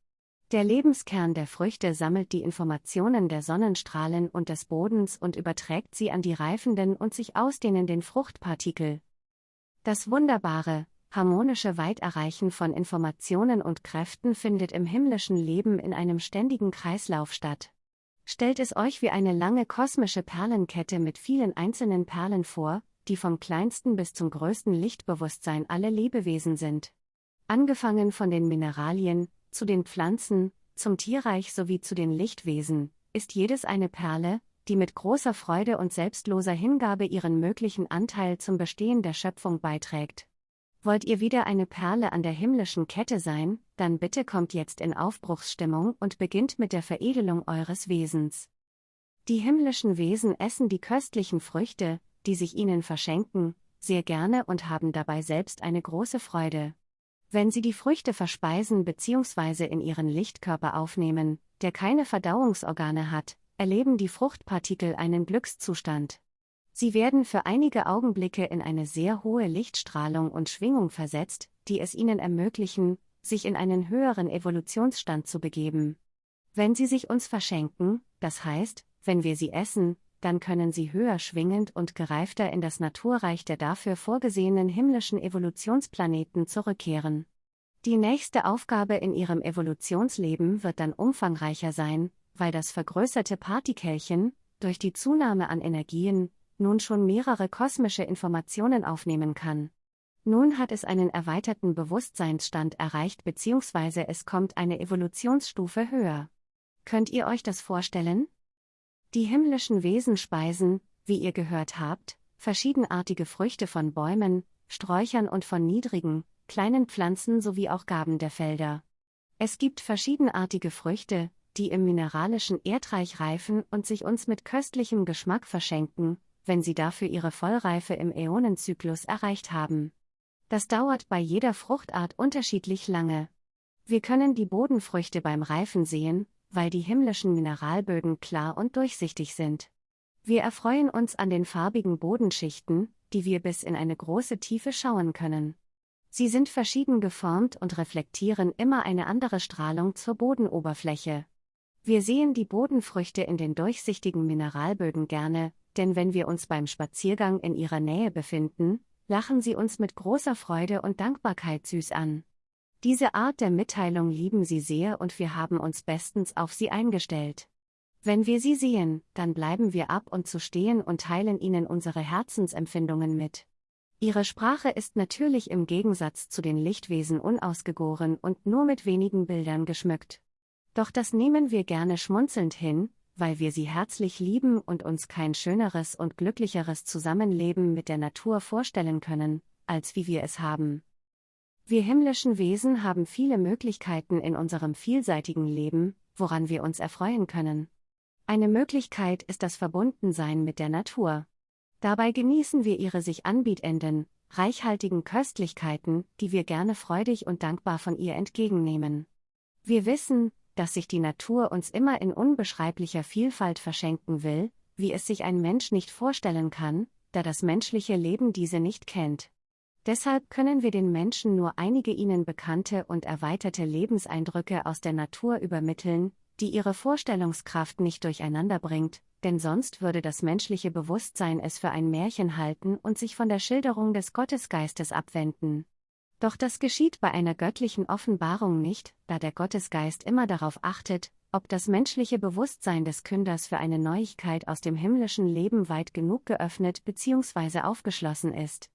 Der Lebenskern der Früchte sammelt die Informationen der Sonnenstrahlen und des Bodens und überträgt sie an die reifenden und sich ausdehnenden Fruchtpartikel. Das Wunderbare, harmonische Weiterreichen von Informationen und Kräften findet im himmlischen Leben in einem ständigen Kreislauf statt. Stellt es euch wie eine lange kosmische Perlenkette mit vielen einzelnen Perlen vor, die vom kleinsten bis zum größten Lichtbewusstsein alle Lebewesen sind. Angefangen von den Mineralien, zu den Pflanzen, zum Tierreich sowie zu den Lichtwesen, ist jedes eine Perle, die mit großer Freude und selbstloser Hingabe ihren möglichen Anteil zum Bestehen der Schöpfung beiträgt. Wollt ihr wieder eine Perle an der himmlischen Kette sein, dann bitte kommt jetzt in Aufbruchsstimmung und beginnt mit der Veredelung eures Wesens. Die himmlischen Wesen essen die köstlichen Früchte, die sich ihnen verschenken, sehr gerne und haben dabei selbst eine große Freude. Wenn sie die Früchte verspeisen bzw. in ihren Lichtkörper aufnehmen, der keine Verdauungsorgane hat, erleben die Fruchtpartikel einen Glückszustand. Sie werden für einige Augenblicke in eine sehr hohe Lichtstrahlung und Schwingung versetzt, die es ihnen ermöglichen, sich in einen höheren Evolutionsstand zu begeben. Wenn sie sich uns verschenken, das heißt, wenn wir sie essen, dann können sie höher schwingend und gereifter in das Naturreich der dafür vorgesehenen himmlischen Evolutionsplaneten zurückkehren. Die nächste Aufgabe in ihrem Evolutionsleben wird dann umfangreicher sein, weil das vergrößerte Partikelchen, durch die Zunahme an Energien, nun schon mehrere kosmische Informationen aufnehmen kann. Nun hat es einen erweiterten Bewusstseinsstand erreicht bzw. es kommt eine Evolutionsstufe höher. Könnt ihr euch das vorstellen? Die himmlischen Wesen speisen, wie ihr gehört habt, verschiedenartige Früchte von Bäumen, Sträuchern und von niedrigen, kleinen Pflanzen sowie auch Gaben der Felder. Es gibt verschiedenartige Früchte, die im mineralischen Erdreich reifen und sich uns mit köstlichem Geschmack verschenken, wenn sie dafür ihre Vollreife im Äonenzyklus erreicht haben. Das dauert bei jeder Fruchtart unterschiedlich lange. Wir können die Bodenfrüchte beim Reifen sehen, weil die himmlischen Mineralböden klar und durchsichtig sind. Wir erfreuen uns an den farbigen Bodenschichten, die wir bis in eine große Tiefe schauen können. Sie sind verschieden geformt und reflektieren immer eine andere Strahlung zur Bodenoberfläche. Wir sehen die Bodenfrüchte in den durchsichtigen Mineralböden gerne, denn wenn wir uns beim Spaziergang in ihrer Nähe befinden, lachen sie uns mit großer Freude und Dankbarkeit süß an. Diese Art der Mitteilung lieben sie sehr und wir haben uns bestens auf sie eingestellt. Wenn wir sie sehen, dann bleiben wir ab und zu stehen und teilen ihnen unsere Herzensempfindungen mit. Ihre Sprache ist natürlich im Gegensatz zu den Lichtwesen unausgegoren und nur mit wenigen Bildern geschmückt. Doch das nehmen wir gerne schmunzelnd hin, weil wir sie herzlich lieben und uns kein schöneres und glücklicheres Zusammenleben mit der Natur vorstellen können, als wie wir es haben. Wir himmlischen Wesen haben viele Möglichkeiten in unserem vielseitigen Leben, woran wir uns erfreuen können. Eine Möglichkeit ist das Verbundensein mit der Natur. Dabei genießen wir ihre sich anbietenden, reichhaltigen Köstlichkeiten, die wir gerne freudig und dankbar von ihr entgegennehmen. Wir wissen, dass sich die Natur uns immer in unbeschreiblicher Vielfalt verschenken will, wie es sich ein Mensch nicht vorstellen kann, da das menschliche Leben diese nicht kennt. Deshalb können wir den Menschen nur einige ihnen bekannte und erweiterte Lebenseindrücke aus der Natur übermitteln, die ihre Vorstellungskraft nicht durcheinander bringt, denn sonst würde das menschliche Bewusstsein es für ein Märchen halten und sich von der Schilderung des Gottesgeistes abwenden. Doch das geschieht bei einer göttlichen Offenbarung nicht, da der Gottesgeist immer darauf achtet, ob das menschliche Bewusstsein des Künders für eine Neuigkeit aus dem himmlischen Leben weit genug geöffnet bzw. aufgeschlossen ist.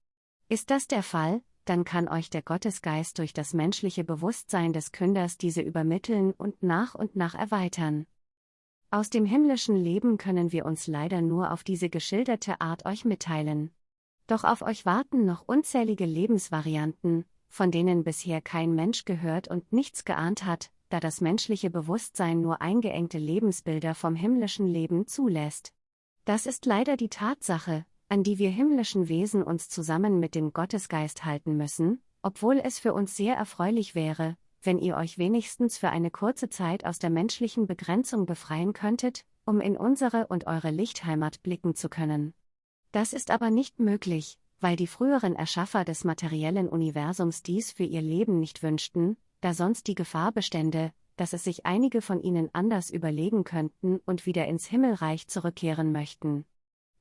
Ist das der Fall, dann kann euch der Gottesgeist durch das menschliche Bewusstsein des Künders diese übermitteln und nach und nach erweitern. Aus dem himmlischen Leben können wir uns leider nur auf diese geschilderte Art euch mitteilen. Doch auf euch warten noch unzählige Lebensvarianten, von denen bisher kein Mensch gehört und nichts geahnt hat, da das menschliche Bewusstsein nur eingeengte Lebensbilder vom himmlischen Leben zulässt. Das ist leider die Tatsache, an die wir himmlischen Wesen uns zusammen mit dem Gottesgeist halten müssen, obwohl es für uns sehr erfreulich wäre, wenn ihr euch wenigstens für eine kurze Zeit aus der menschlichen Begrenzung befreien könntet, um in unsere und eure Lichtheimat blicken zu können. Das ist aber nicht möglich, weil die früheren Erschaffer des materiellen Universums dies für ihr Leben nicht wünschten, da sonst die Gefahr bestände, dass es sich einige von ihnen anders überlegen könnten und wieder ins Himmelreich zurückkehren möchten.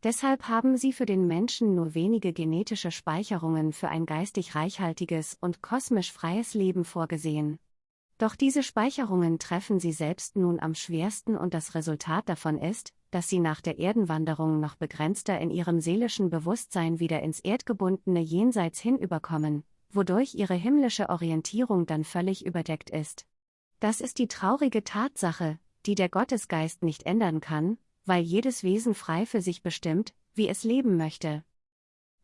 Deshalb haben sie für den Menschen nur wenige genetische Speicherungen für ein geistig reichhaltiges und kosmisch freies Leben vorgesehen. Doch diese Speicherungen treffen sie selbst nun am schwersten und das Resultat davon ist, dass sie nach der Erdenwanderung noch begrenzter in ihrem seelischen Bewusstsein wieder ins erdgebundene Jenseits hinüberkommen, wodurch ihre himmlische Orientierung dann völlig überdeckt ist. Das ist die traurige Tatsache, die der Gottesgeist nicht ändern kann, weil jedes Wesen frei für sich bestimmt, wie es leben möchte.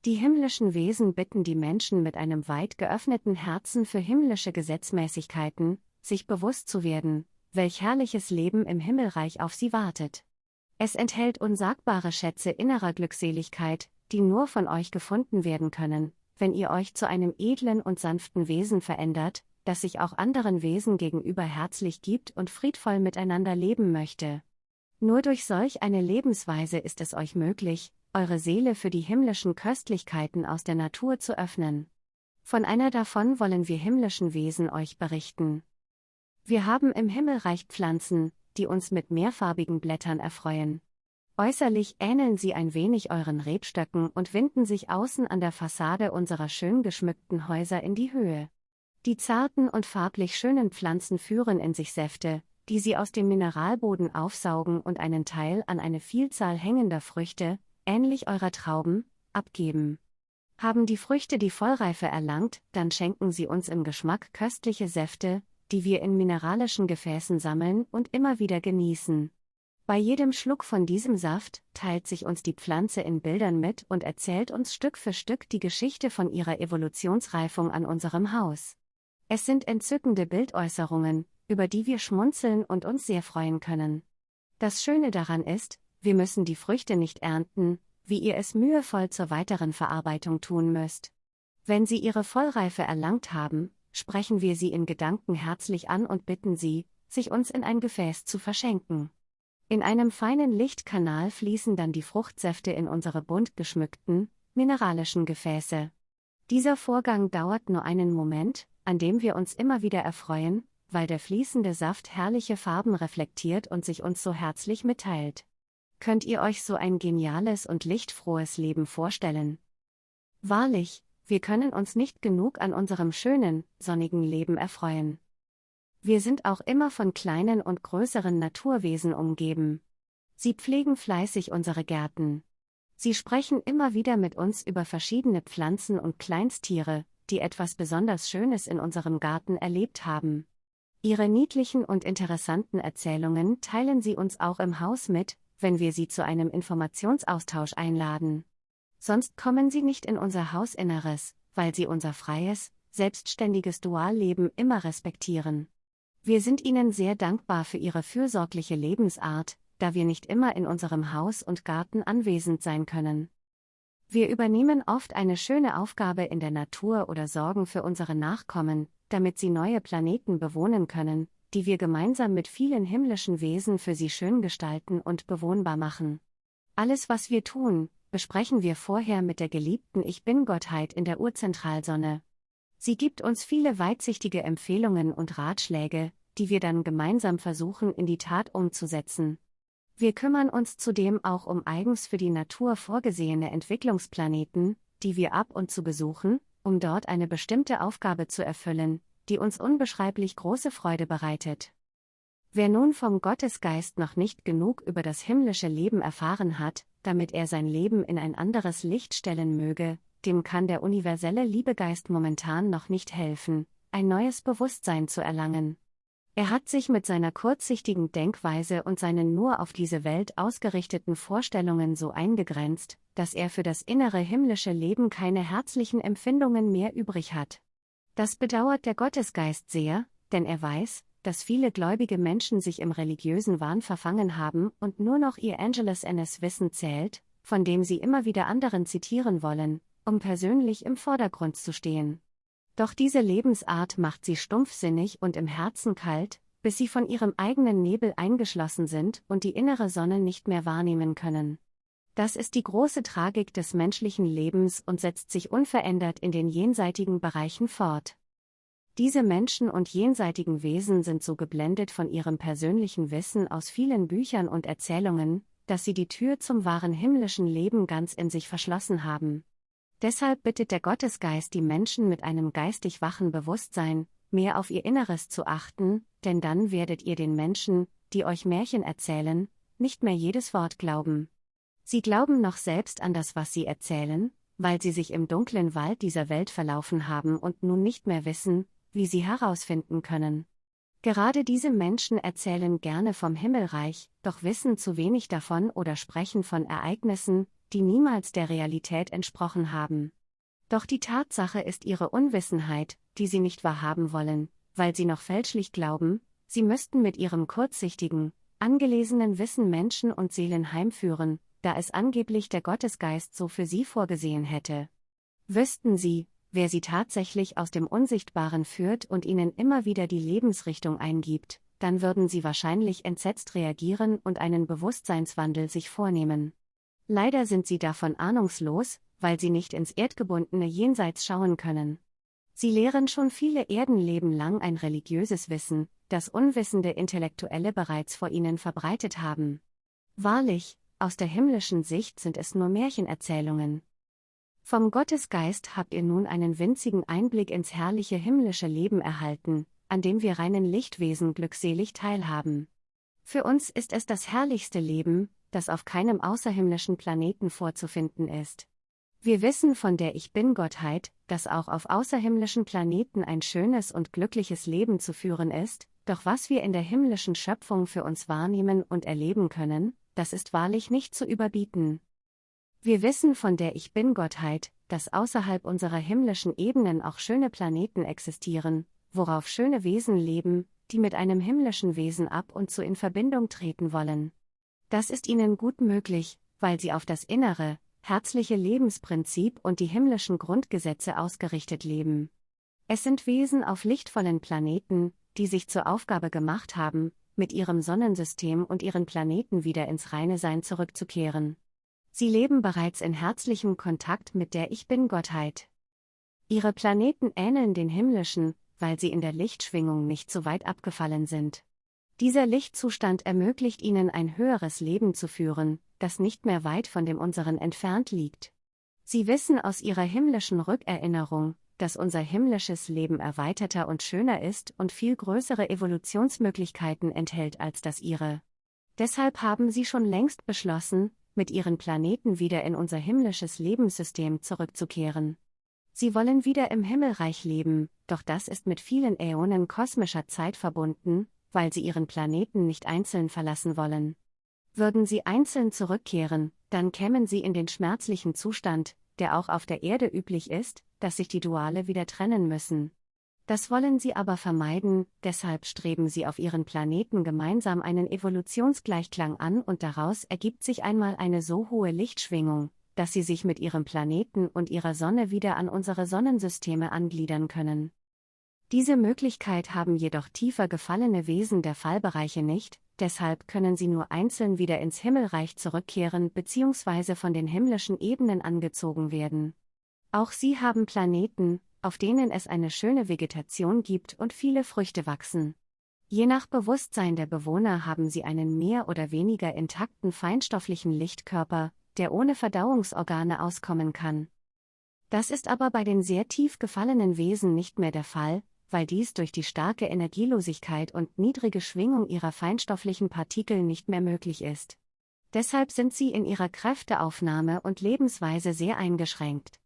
Die himmlischen Wesen bitten die Menschen mit einem weit geöffneten Herzen für himmlische Gesetzmäßigkeiten, sich bewusst zu werden, welch herrliches Leben im Himmelreich auf sie wartet. Es enthält unsagbare Schätze innerer Glückseligkeit, die nur von euch gefunden werden können, wenn ihr euch zu einem edlen und sanften Wesen verändert, das sich auch anderen Wesen gegenüber herzlich gibt und friedvoll miteinander leben möchte. Nur durch solch eine Lebensweise ist es euch möglich, eure Seele für die himmlischen Köstlichkeiten aus der Natur zu öffnen. Von einer davon wollen wir himmlischen Wesen euch berichten. Wir haben im Himmelreich Pflanzen, die uns mit mehrfarbigen Blättern erfreuen. Äußerlich ähneln sie ein wenig euren Rebstöcken und winden sich außen an der Fassade unserer schön geschmückten Häuser in die Höhe. Die zarten und farblich schönen Pflanzen führen in sich Säfte, die sie aus dem Mineralboden aufsaugen und einen Teil an eine Vielzahl hängender Früchte, ähnlich eurer Trauben, abgeben. Haben die Früchte die Vollreife erlangt, dann schenken sie uns im Geschmack köstliche Säfte, die wir in mineralischen Gefäßen sammeln und immer wieder genießen. Bei jedem Schluck von diesem Saft teilt sich uns die Pflanze in Bildern mit und erzählt uns Stück für Stück die Geschichte von ihrer Evolutionsreifung an unserem Haus. Es sind entzückende Bildäußerungen, über die wir schmunzeln und uns sehr freuen können. Das Schöne daran ist, wir müssen die Früchte nicht ernten, wie ihr es mühevoll zur weiteren Verarbeitung tun müsst. Wenn sie ihre Vollreife erlangt haben, sprechen wir sie in Gedanken herzlich an und bitten sie, sich uns in ein Gefäß zu verschenken. In einem feinen Lichtkanal fließen dann die Fruchtsäfte in unsere bunt geschmückten, mineralischen Gefäße. Dieser Vorgang dauert nur einen Moment, an dem wir uns immer wieder erfreuen, weil der fließende Saft herrliche Farben reflektiert und sich uns so herzlich mitteilt. Könnt ihr euch so ein geniales und lichtfrohes Leben vorstellen? Wahrlich, wir können uns nicht genug an unserem schönen, sonnigen Leben erfreuen. Wir sind auch immer von kleinen und größeren Naturwesen umgeben. Sie pflegen fleißig unsere Gärten. Sie sprechen immer wieder mit uns über verschiedene Pflanzen und Kleinstiere, die etwas besonders Schönes in unserem Garten erlebt haben. Ihre niedlichen und interessanten Erzählungen teilen Sie uns auch im Haus mit, wenn wir Sie zu einem Informationsaustausch einladen. Sonst kommen Sie nicht in unser Hausinneres, weil Sie unser freies, selbstständiges Dualleben immer respektieren. Wir sind Ihnen sehr dankbar für Ihre fürsorgliche Lebensart, da wir nicht immer in unserem Haus und Garten anwesend sein können. Wir übernehmen oft eine schöne Aufgabe in der Natur oder sorgen für unsere Nachkommen, damit sie neue Planeten bewohnen können, die wir gemeinsam mit vielen himmlischen Wesen für sie schön gestalten und bewohnbar machen. Alles, was wir tun, besprechen wir vorher mit der geliebten Ich Bin-Gottheit in der Urzentralsonne. Sie gibt uns viele weitsichtige Empfehlungen und Ratschläge, die wir dann gemeinsam versuchen in die Tat umzusetzen. Wir kümmern uns zudem auch um eigens für die Natur vorgesehene Entwicklungsplaneten, die wir ab und zu besuchen, um dort eine bestimmte Aufgabe zu erfüllen, die uns unbeschreiblich große Freude bereitet. Wer nun vom Gottesgeist noch nicht genug über das himmlische Leben erfahren hat, damit er sein Leben in ein anderes Licht stellen möge, dem kann der universelle Liebegeist momentan noch nicht helfen, ein neues Bewusstsein zu erlangen. Er hat sich mit seiner kurzsichtigen Denkweise und seinen nur auf diese Welt ausgerichteten Vorstellungen so eingegrenzt, dass er für das innere himmlische Leben keine herzlichen Empfindungen mehr übrig hat. Das bedauert der Gottesgeist sehr, denn er weiß, dass viele gläubige Menschen sich im religiösen Wahn verfangen haben und nur noch ihr Angelus NS Wissen zählt, von dem sie immer wieder anderen zitieren wollen, um persönlich im Vordergrund zu stehen. Doch diese Lebensart macht sie stumpfsinnig und im Herzen kalt, bis sie von ihrem eigenen Nebel eingeschlossen sind und die innere Sonne nicht mehr wahrnehmen können. Das ist die große Tragik des menschlichen Lebens und setzt sich unverändert in den jenseitigen Bereichen fort. Diese Menschen und jenseitigen Wesen sind so geblendet von ihrem persönlichen Wissen aus vielen Büchern und Erzählungen, dass sie die Tür zum wahren himmlischen Leben ganz in sich verschlossen haben. Deshalb bittet der Gottesgeist die Menschen mit einem geistig wachen Bewusstsein, mehr auf ihr Inneres zu achten, denn dann werdet ihr den Menschen, die euch Märchen erzählen, nicht mehr jedes Wort glauben. Sie glauben noch selbst an das, was sie erzählen, weil sie sich im dunklen Wald dieser Welt verlaufen haben und nun nicht mehr wissen, wie sie herausfinden können. Gerade diese Menschen erzählen gerne vom Himmelreich, doch wissen zu wenig davon oder sprechen von Ereignissen, die niemals der Realität entsprochen haben. Doch die Tatsache ist ihre Unwissenheit, die sie nicht wahrhaben wollen, weil sie noch fälschlich glauben, sie müssten mit ihrem kurzsichtigen, angelesenen Wissen Menschen und Seelen heimführen, da es angeblich der Gottesgeist so für sie vorgesehen hätte. Wüssten sie, wer sie tatsächlich aus dem Unsichtbaren führt und ihnen immer wieder die Lebensrichtung eingibt, dann würden sie wahrscheinlich entsetzt reagieren und einen Bewusstseinswandel sich vornehmen. Leider sind sie davon ahnungslos, weil sie nicht ins erdgebundene Jenseits schauen können. Sie lehren schon viele Erdenleben lang ein religiöses Wissen, das unwissende Intellektuelle bereits vor ihnen verbreitet haben. Wahrlich, aus der himmlischen Sicht sind es nur Märchenerzählungen. Vom Gottesgeist habt ihr nun einen winzigen Einblick ins herrliche himmlische Leben erhalten, an dem wir reinen Lichtwesen glückselig teilhaben. Für uns ist es das herrlichste Leben, das auf keinem außerhimmlischen Planeten vorzufinden ist. Wir wissen von der Ich Bin-Gottheit, dass auch auf außerhimmlischen Planeten ein schönes und glückliches Leben zu führen ist, doch was wir in der himmlischen Schöpfung für uns wahrnehmen und erleben können, das ist wahrlich nicht zu überbieten. Wir wissen von der Ich Bin-Gottheit, dass außerhalb unserer himmlischen Ebenen auch schöne Planeten existieren, worauf schöne Wesen leben, die mit einem himmlischen Wesen ab und zu in Verbindung treten wollen. Das ist ihnen gut möglich, weil sie auf das innere, herzliche Lebensprinzip und die himmlischen Grundgesetze ausgerichtet leben. Es sind Wesen auf lichtvollen Planeten, die sich zur Aufgabe gemacht haben, mit ihrem Sonnensystem und ihren Planeten wieder ins reine Sein zurückzukehren. Sie leben bereits in herzlichem Kontakt mit der Ich Bin-Gottheit. Ihre Planeten ähneln den himmlischen, weil sie in der Lichtschwingung nicht so weit abgefallen sind. Dieser Lichtzustand ermöglicht ihnen ein höheres Leben zu führen, das nicht mehr weit von dem unseren entfernt liegt. Sie wissen aus ihrer himmlischen Rückerinnerung, dass unser himmlisches Leben erweiterter und schöner ist und viel größere Evolutionsmöglichkeiten enthält als das ihre. Deshalb haben sie schon längst beschlossen, mit ihren Planeten wieder in unser himmlisches Lebenssystem zurückzukehren. Sie wollen wieder im Himmelreich leben, doch das ist mit vielen Äonen kosmischer Zeit verbunden, weil sie ihren Planeten nicht einzeln verlassen wollen. Würden sie einzeln zurückkehren, dann kämen sie in den schmerzlichen Zustand, der auch auf der Erde üblich ist, dass sich die Duale wieder trennen müssen. Das wollen sie aber vermeiden, deshalb streben sie auf ihren Planeten gemeinsam einen Evolutionsgleichklang an und daraus ergibt sich einmal eine so hohe Lichtschwingung, dass sie sich mit ihrem Planeten und ihrer Sonne wieder an unsere Sonnensysteme angliedern können. Diese Möglichkeit haben jedoch tiefer gefallene Wesen der Fallbereiche nicht, deshalb können sie nur einzeln wieder ins Himmelreich zurückkehren bzw. von den himmlischen Ebenen angezogen werden. Auch sie haben Planeten, auf denen es eine schöne Vegetation gibt und viele Früchte wachsen. Je nach Bewusstsein der Bewohner haben sie einen mehr oder weniger intakten feinstofflichen Lichtkörper, der ohne Verdauungsorgane auskommen kann. Das ist aber bei den sehr tief gefallenen Wesen nicht mehr der Fall, weil dies durch die starke Energielosigkeit und niedrige Schwingung ihrer feinstofflichen Partikel nicht mehr möglich ist. Deshalb sind sie in ihrer Kräfteaufnahme und Lebensweise sehr eingeschränkt.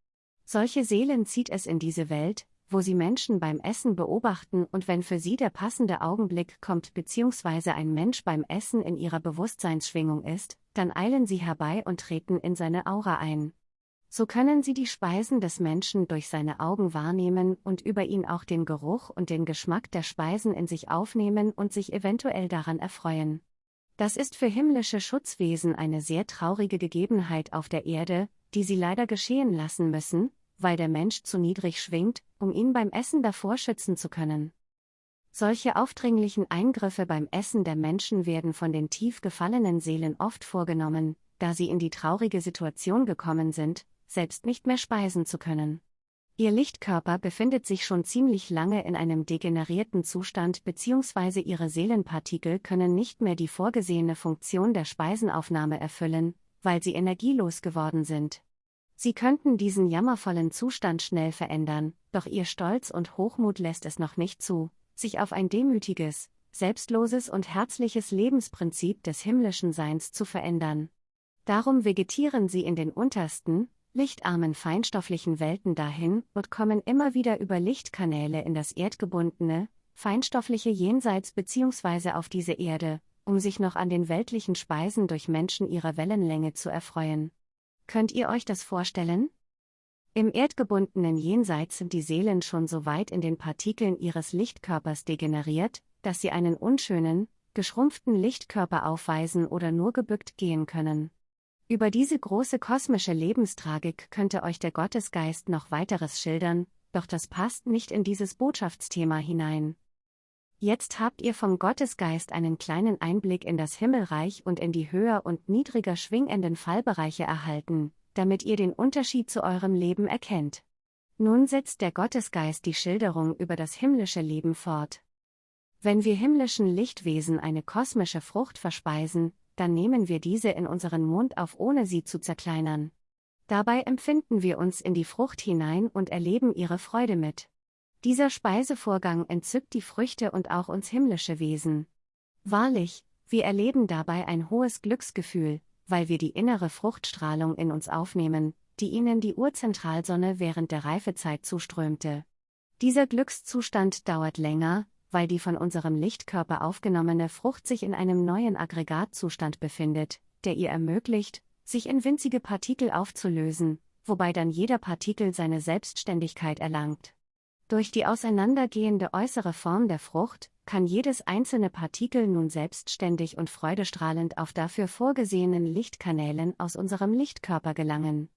Solche Seelen zieht es in diese Welt, wo sie Menschen beim Essen beobachten und wenn für sie der passende Augenblick kommt bzw. ein Mensch beim Essen in ihrer Bewusstseinsschwingung ist, dann eilen sie herbei und treten in seine Aura ein. So können sie die Speisen des Menschen durch seine Augen wahrnehmen und über ihn auch den Geruch und den Geschmack der Speisen in sich aufnehmen und sich eventuell daran erfreuen. Das ist für himmlische Schutzwesen eine sehr traurige Gegebenheit auf der Erde, die sie leider geschehen lassen müssen, weil der Mensch zu niedrig schwingt, um ihn beim Essen davor schützen zu können. Solche aufdringlichen Eingriffe beim Essen der Menschen werden von den tief gefallenen Seelen oft vorgenommen, da sie in die traurige Situation gekommen sind, selbst nicht mehr speisen zu können. Ihr Lichtkörper befindet sich schon ziemlich lange in einem degenerierten Zustand bzw. ihre Seelenpartikel können nicht mehr die vorgesehene Funktion der Speisenaufnahme erfüllen, weil sie energielos geworden sind. Sie könnten diesen jammervollen Zustand schnell verändern, doch ihr Stolz und Hochmut lässt es noch nicht zu, sich auf ein demütiges, selbstloses und herzliches Lebensprinzip des himmlischen Seins zu verändern. Darum vegetieren sie in den untersten, lichtarmen feinstofflichen Welten dahin und kommen immer wieder über Lichtkanäle in das erdgebundene, feinstoffliche Jenseits bzw. auf diese Erde, um sich noch an den weltlichen Speisen durch Menschen ihrer Wellenlänge zu erfreuen. Könnt ihr euch das vorstellen? Im erdgebundenen Jenseits sind die Seelen schon so weit in den Partikeln ihres Lichtkörpers degeneriert, dass sie einen unschönen, geschrumpften Lichtkörper aufweisen oder nur gebückt gehen können. Über diese große kosmische Lebenstragik könnte euch der Gottesgeist noch weiteres schildern, doch das passt nicht in dieses Botschaftsthema hinein. Jetzt habt ihr vom Gottesgeist einen kleinen Einblick in das Himmelreich und in die höher und niedriger schwingenden Fallbereiche erhalten, damit ihr den Unterschied zu eurem Leben erkennt. Nun setzt der Gottesgeist die Schilderung über das himmlische Leben fort. Wenn wir himmlischen Lichtwesen eine kosmische Frucht verspeisen, dann nehmen wir diese in unseren Mund auf, ohne sie zu zerkleinern. Dabei empfinden wir uns in die Frucht hinein und erleben ihre Freude mit. Dieser Speisevorgang entzückt die Früchte und auch uns himmlische Wesen. Wahrlich, wir erleben dabei ein hohes Glücksgefühl, weil wir die innere Fruchtstrahlung in uns aufnehmen, die ihnen die Urzentralsonne während der Reifezeit zuströmte. Dieser Glückszustand dauert länger, weil die von unserem Lichtkörper aufgenommene Frucht sich in einem neuen Aggregatzustand befindet, der ihr ermöglicht, sich in winzige Partikel aufzulösen, wobei dann jeder Partikel seine Selbstständigkeit erlangt. Durch die auseinandergehende äußere Form der Frucht kann jedes einzelne Partikel nun selbstständig und freudestrahlend auf dafür vorgesehenen Lichtkanälen aus unserem Lichtkörper gelangen.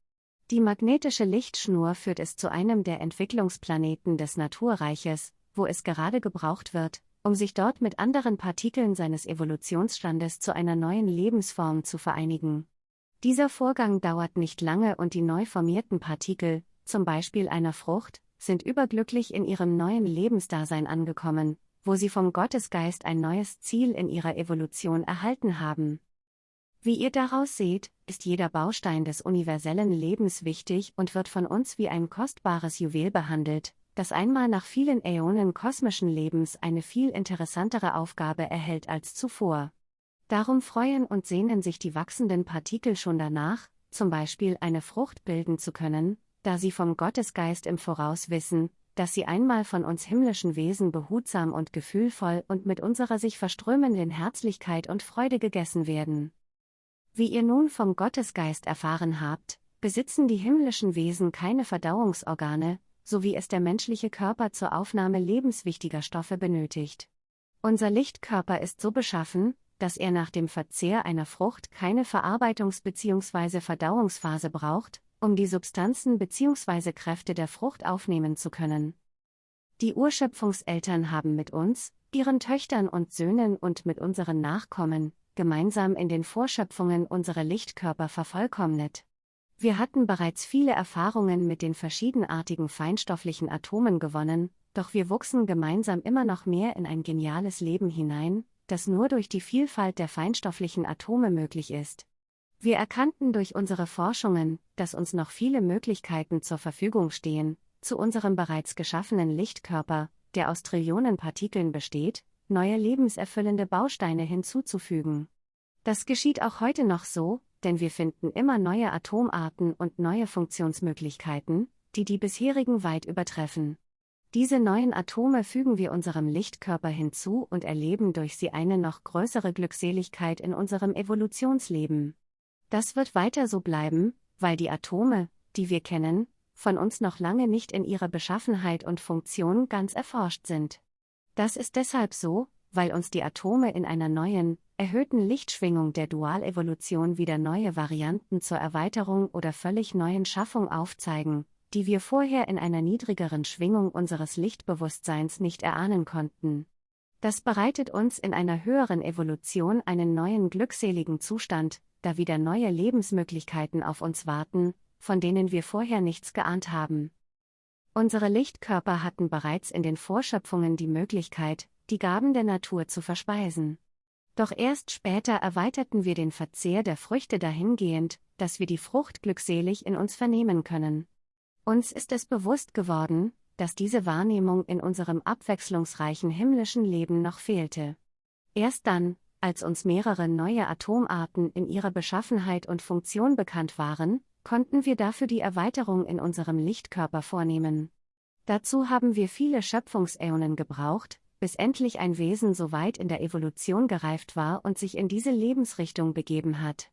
Die magnetische Lichtschnur führt es zu einem der Entwicklungsplaneten des Naturreiches, wo es gerade gebraucht wird, um sich dort mit anderen Partikeln seines Evolutionsstandes zu einer neuen Lebensform zu vereinigen. Dieser Vorgang dauert nicht lange und die neu formierten Partikel, zum Beispiel einer Frucht, sind überglücklich in ihrem neuen Lebensdasein angekommen, wo sie vom Gottesgeist ein neues Ziel in ihrer Evolution erhalten haben. Wie ihr daraus seht, ist jeder Baustein des universellen Lebens wichtig und wird von uns wie ein kostbares Juwel behandelt, das einmal nach vielen Äonen kosmischen Lebens eine viel interessantere Aufgabe erhält als zuvor. Darum freuen und sehnen sich die wachsenden Partikel schon danach, zum Beispiel eine Frucht bilden zu können, da sie vom Gottesgeist im Voraus wissen, dass sie einmal von uns himmlischen Wesen behutsam und gefühlvoll und mit unserer sich verströmenden Herzlichkeit und Freude gegessen werden. Wie ihr nun vom Gottesgeist erfahren habt, besitzen die himmlischen Wesen keine Verdauungsorgane, so wie es der menschliche Körper zur Aufnahme lebenswichtiger Stoffe benötigt. Unser Lichtkörper ist so beschaffen, dass er nach dem Verzehr einer Frucht keine Verarbeitungs- bzw. Verdauungsphase braucht, um die Substanzen bzw. Kräfte der Frucht aufnehmen zu können. Die Urschöpfungseltern haben mit uns, ihren Töchtern und Söhnen und mit unseren Nachkommen, gemeinsam in den Vorschöpfungen unsere Lichtkörper vervollkommnet. Wir hatten bereits viele Erfahrungen mit den verschiedenartigen feinstofflichen Atomen gewonnen, doch wir wuchsen gemeinsam immer noch mehr in ein geniales Leben hinein, das nur durch die Vielfalt der feinstofflichen Atome möglich ist. Wir erkannten durch unsere Forschungen, dass uns noch viele Möglichkeiten zur Verfügung stehen, zu unserem bereits geschaffenen Lichtkörper, der aus Trillionen Partikeln besteht, neue lebenserfüllende Bausteine hinzuzufügen. Das geschieht auch heute noch so, denn wir finden immer neue Atomarten und neue Funktionsmöglichkeiten, die die bisherigen weit übertreffen. Diese neuen Atome fügen wir unserem Lichtkörper hinzu und erleben durch sie eine noch größere Glückseligkeit in unserem Evolutionsleben. Das wird weiter so bleiben, weil die Atome, die wir kennen, von uns noch lange nicht in ihrer Beschaffenheit und Funktion ganz erforscht sind. Das ist deshalb so, weil uns die Atome in einer neuen, erhöhten Lichtschwingung der Dualevolution wieder neue Varianten zur Erweiterung oder völlig neuen Schaffung aufzeigen, die wir vorher in einer niedrigeren Schwingung unseres Lichtbewusstseins nicht erahnen konnten. Das bereitet uns in einer höheren Evolution einen neuen glückseligen Zustand, da wieder neue Lebensmöglichkeiten auf uns warten, von denen wir vorher nichts geahnt haben. Unsere Lichtkörper hatten bereits in den Vorschöpfungen die Möglichkeit, die Gaben der Natur zu verspeisen. Doch erst später erweiterten wir den Verzehr der Früchte dahingehend, dass wir die Frucht glückselig in uns vernehmen können. Uns ist es bewusst geworden, dass diese Wahrnehmung in unserem abwechslungsreichen himmlischen Leben noch fehlte. Erst dann, als uns mehrere neue Atomarten in ihrer Beschaffenheit und Funktion bekannt waren, konnten wir dafür die Erweiterung in unserem Lichtkörper vornehmen. Dazu haben wir viele Schöpfungsäonen gebraucht, bis endlich ein Wesen so weit in der Evolution gereift war und sich in diese Lebensrichtung begeben hat.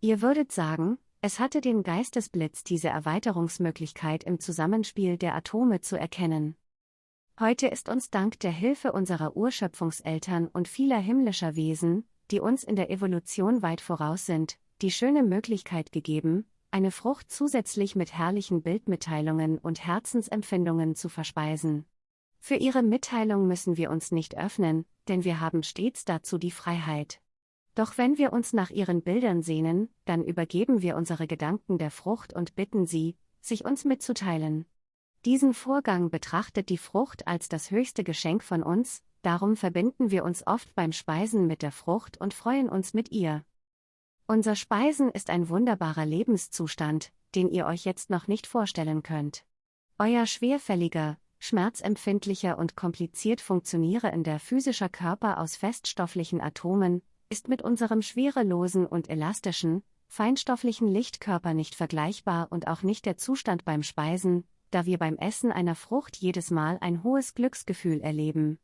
Ihr würdet sagen, es hatte den Geistesblitz diese Erweiterungsmöglichkeit im Zusammenspiel der Atome zu erkennen. Heute ist uns dank der Hilfe unserer Urschöpfungseltern und vieler himmlischer Wesen, die uns in der Evolution weit voraus sind, die schöne Möglichkeit gegeben, eine Frucht zusätzlich mit herrlichen Bildmitteilungen und Herzensempfindungen zu verspeisen. Für ihre Mitteilung müssen wir uns nicht öffnen, denn wir haben stets dazu die Freiheit. Doch wenn wir uns nach ihren Bildern sehnen, dann übergeben wir unsere Gedanken der Frucht und bitten sie, sich uns mitzuteilen. Diesen Vorgang betrachtet die Frucht als das höchste Geschenk von uns, darum verbinden wir uns oft beim Speisen mit der Frucht und freuen uns mit ihr. Unser Speisen ist ein wunderbarer Lebenszustand, den ihr euch jetzt noch nicht vorstellen könnt. Euer schwerfälliger, schmerzempfindlicher und kompliziert funktionierender physischer Körper aus feststofflichen Atomen, ist mit unserem schwerelosen und elastischen, feinstofflichen Lichtkörper nicht vergleichbar und auch nicht der Zustand beim Speisen, da wir beim Essen einer Frucht jedes Mal ein hohes Glücksgefühl erleben.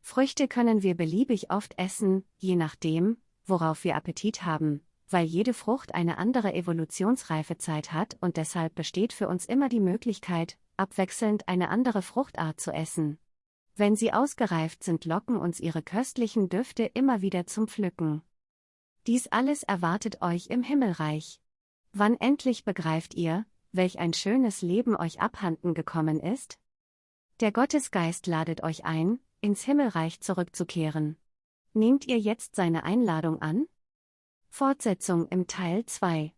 Früchte können wir beliebig oft essen, je nachdem, worauf wir Appetit haben, weil jede Frucht eine andere Evolutionsreifezeit hat und deshalb besteht für uns immer die Möglichkeit, abwechselnd eine andere Fruchtart zu essen. Wenn sie ausgereift sind, locken uns ihre köstlichen Düfte immer wieder zum Pflücken. Dies alles erwartet euch im Himmelreich. Wann endlich begreift ihr, welch ein schönes Leben euch abhanden gekommen ist? Der Gottesgeist ladet euch ein, ins Himmelreich zurückzukehren. Nehmt ihr jetzt seine Einladung an? Fortsetzung im Teil 2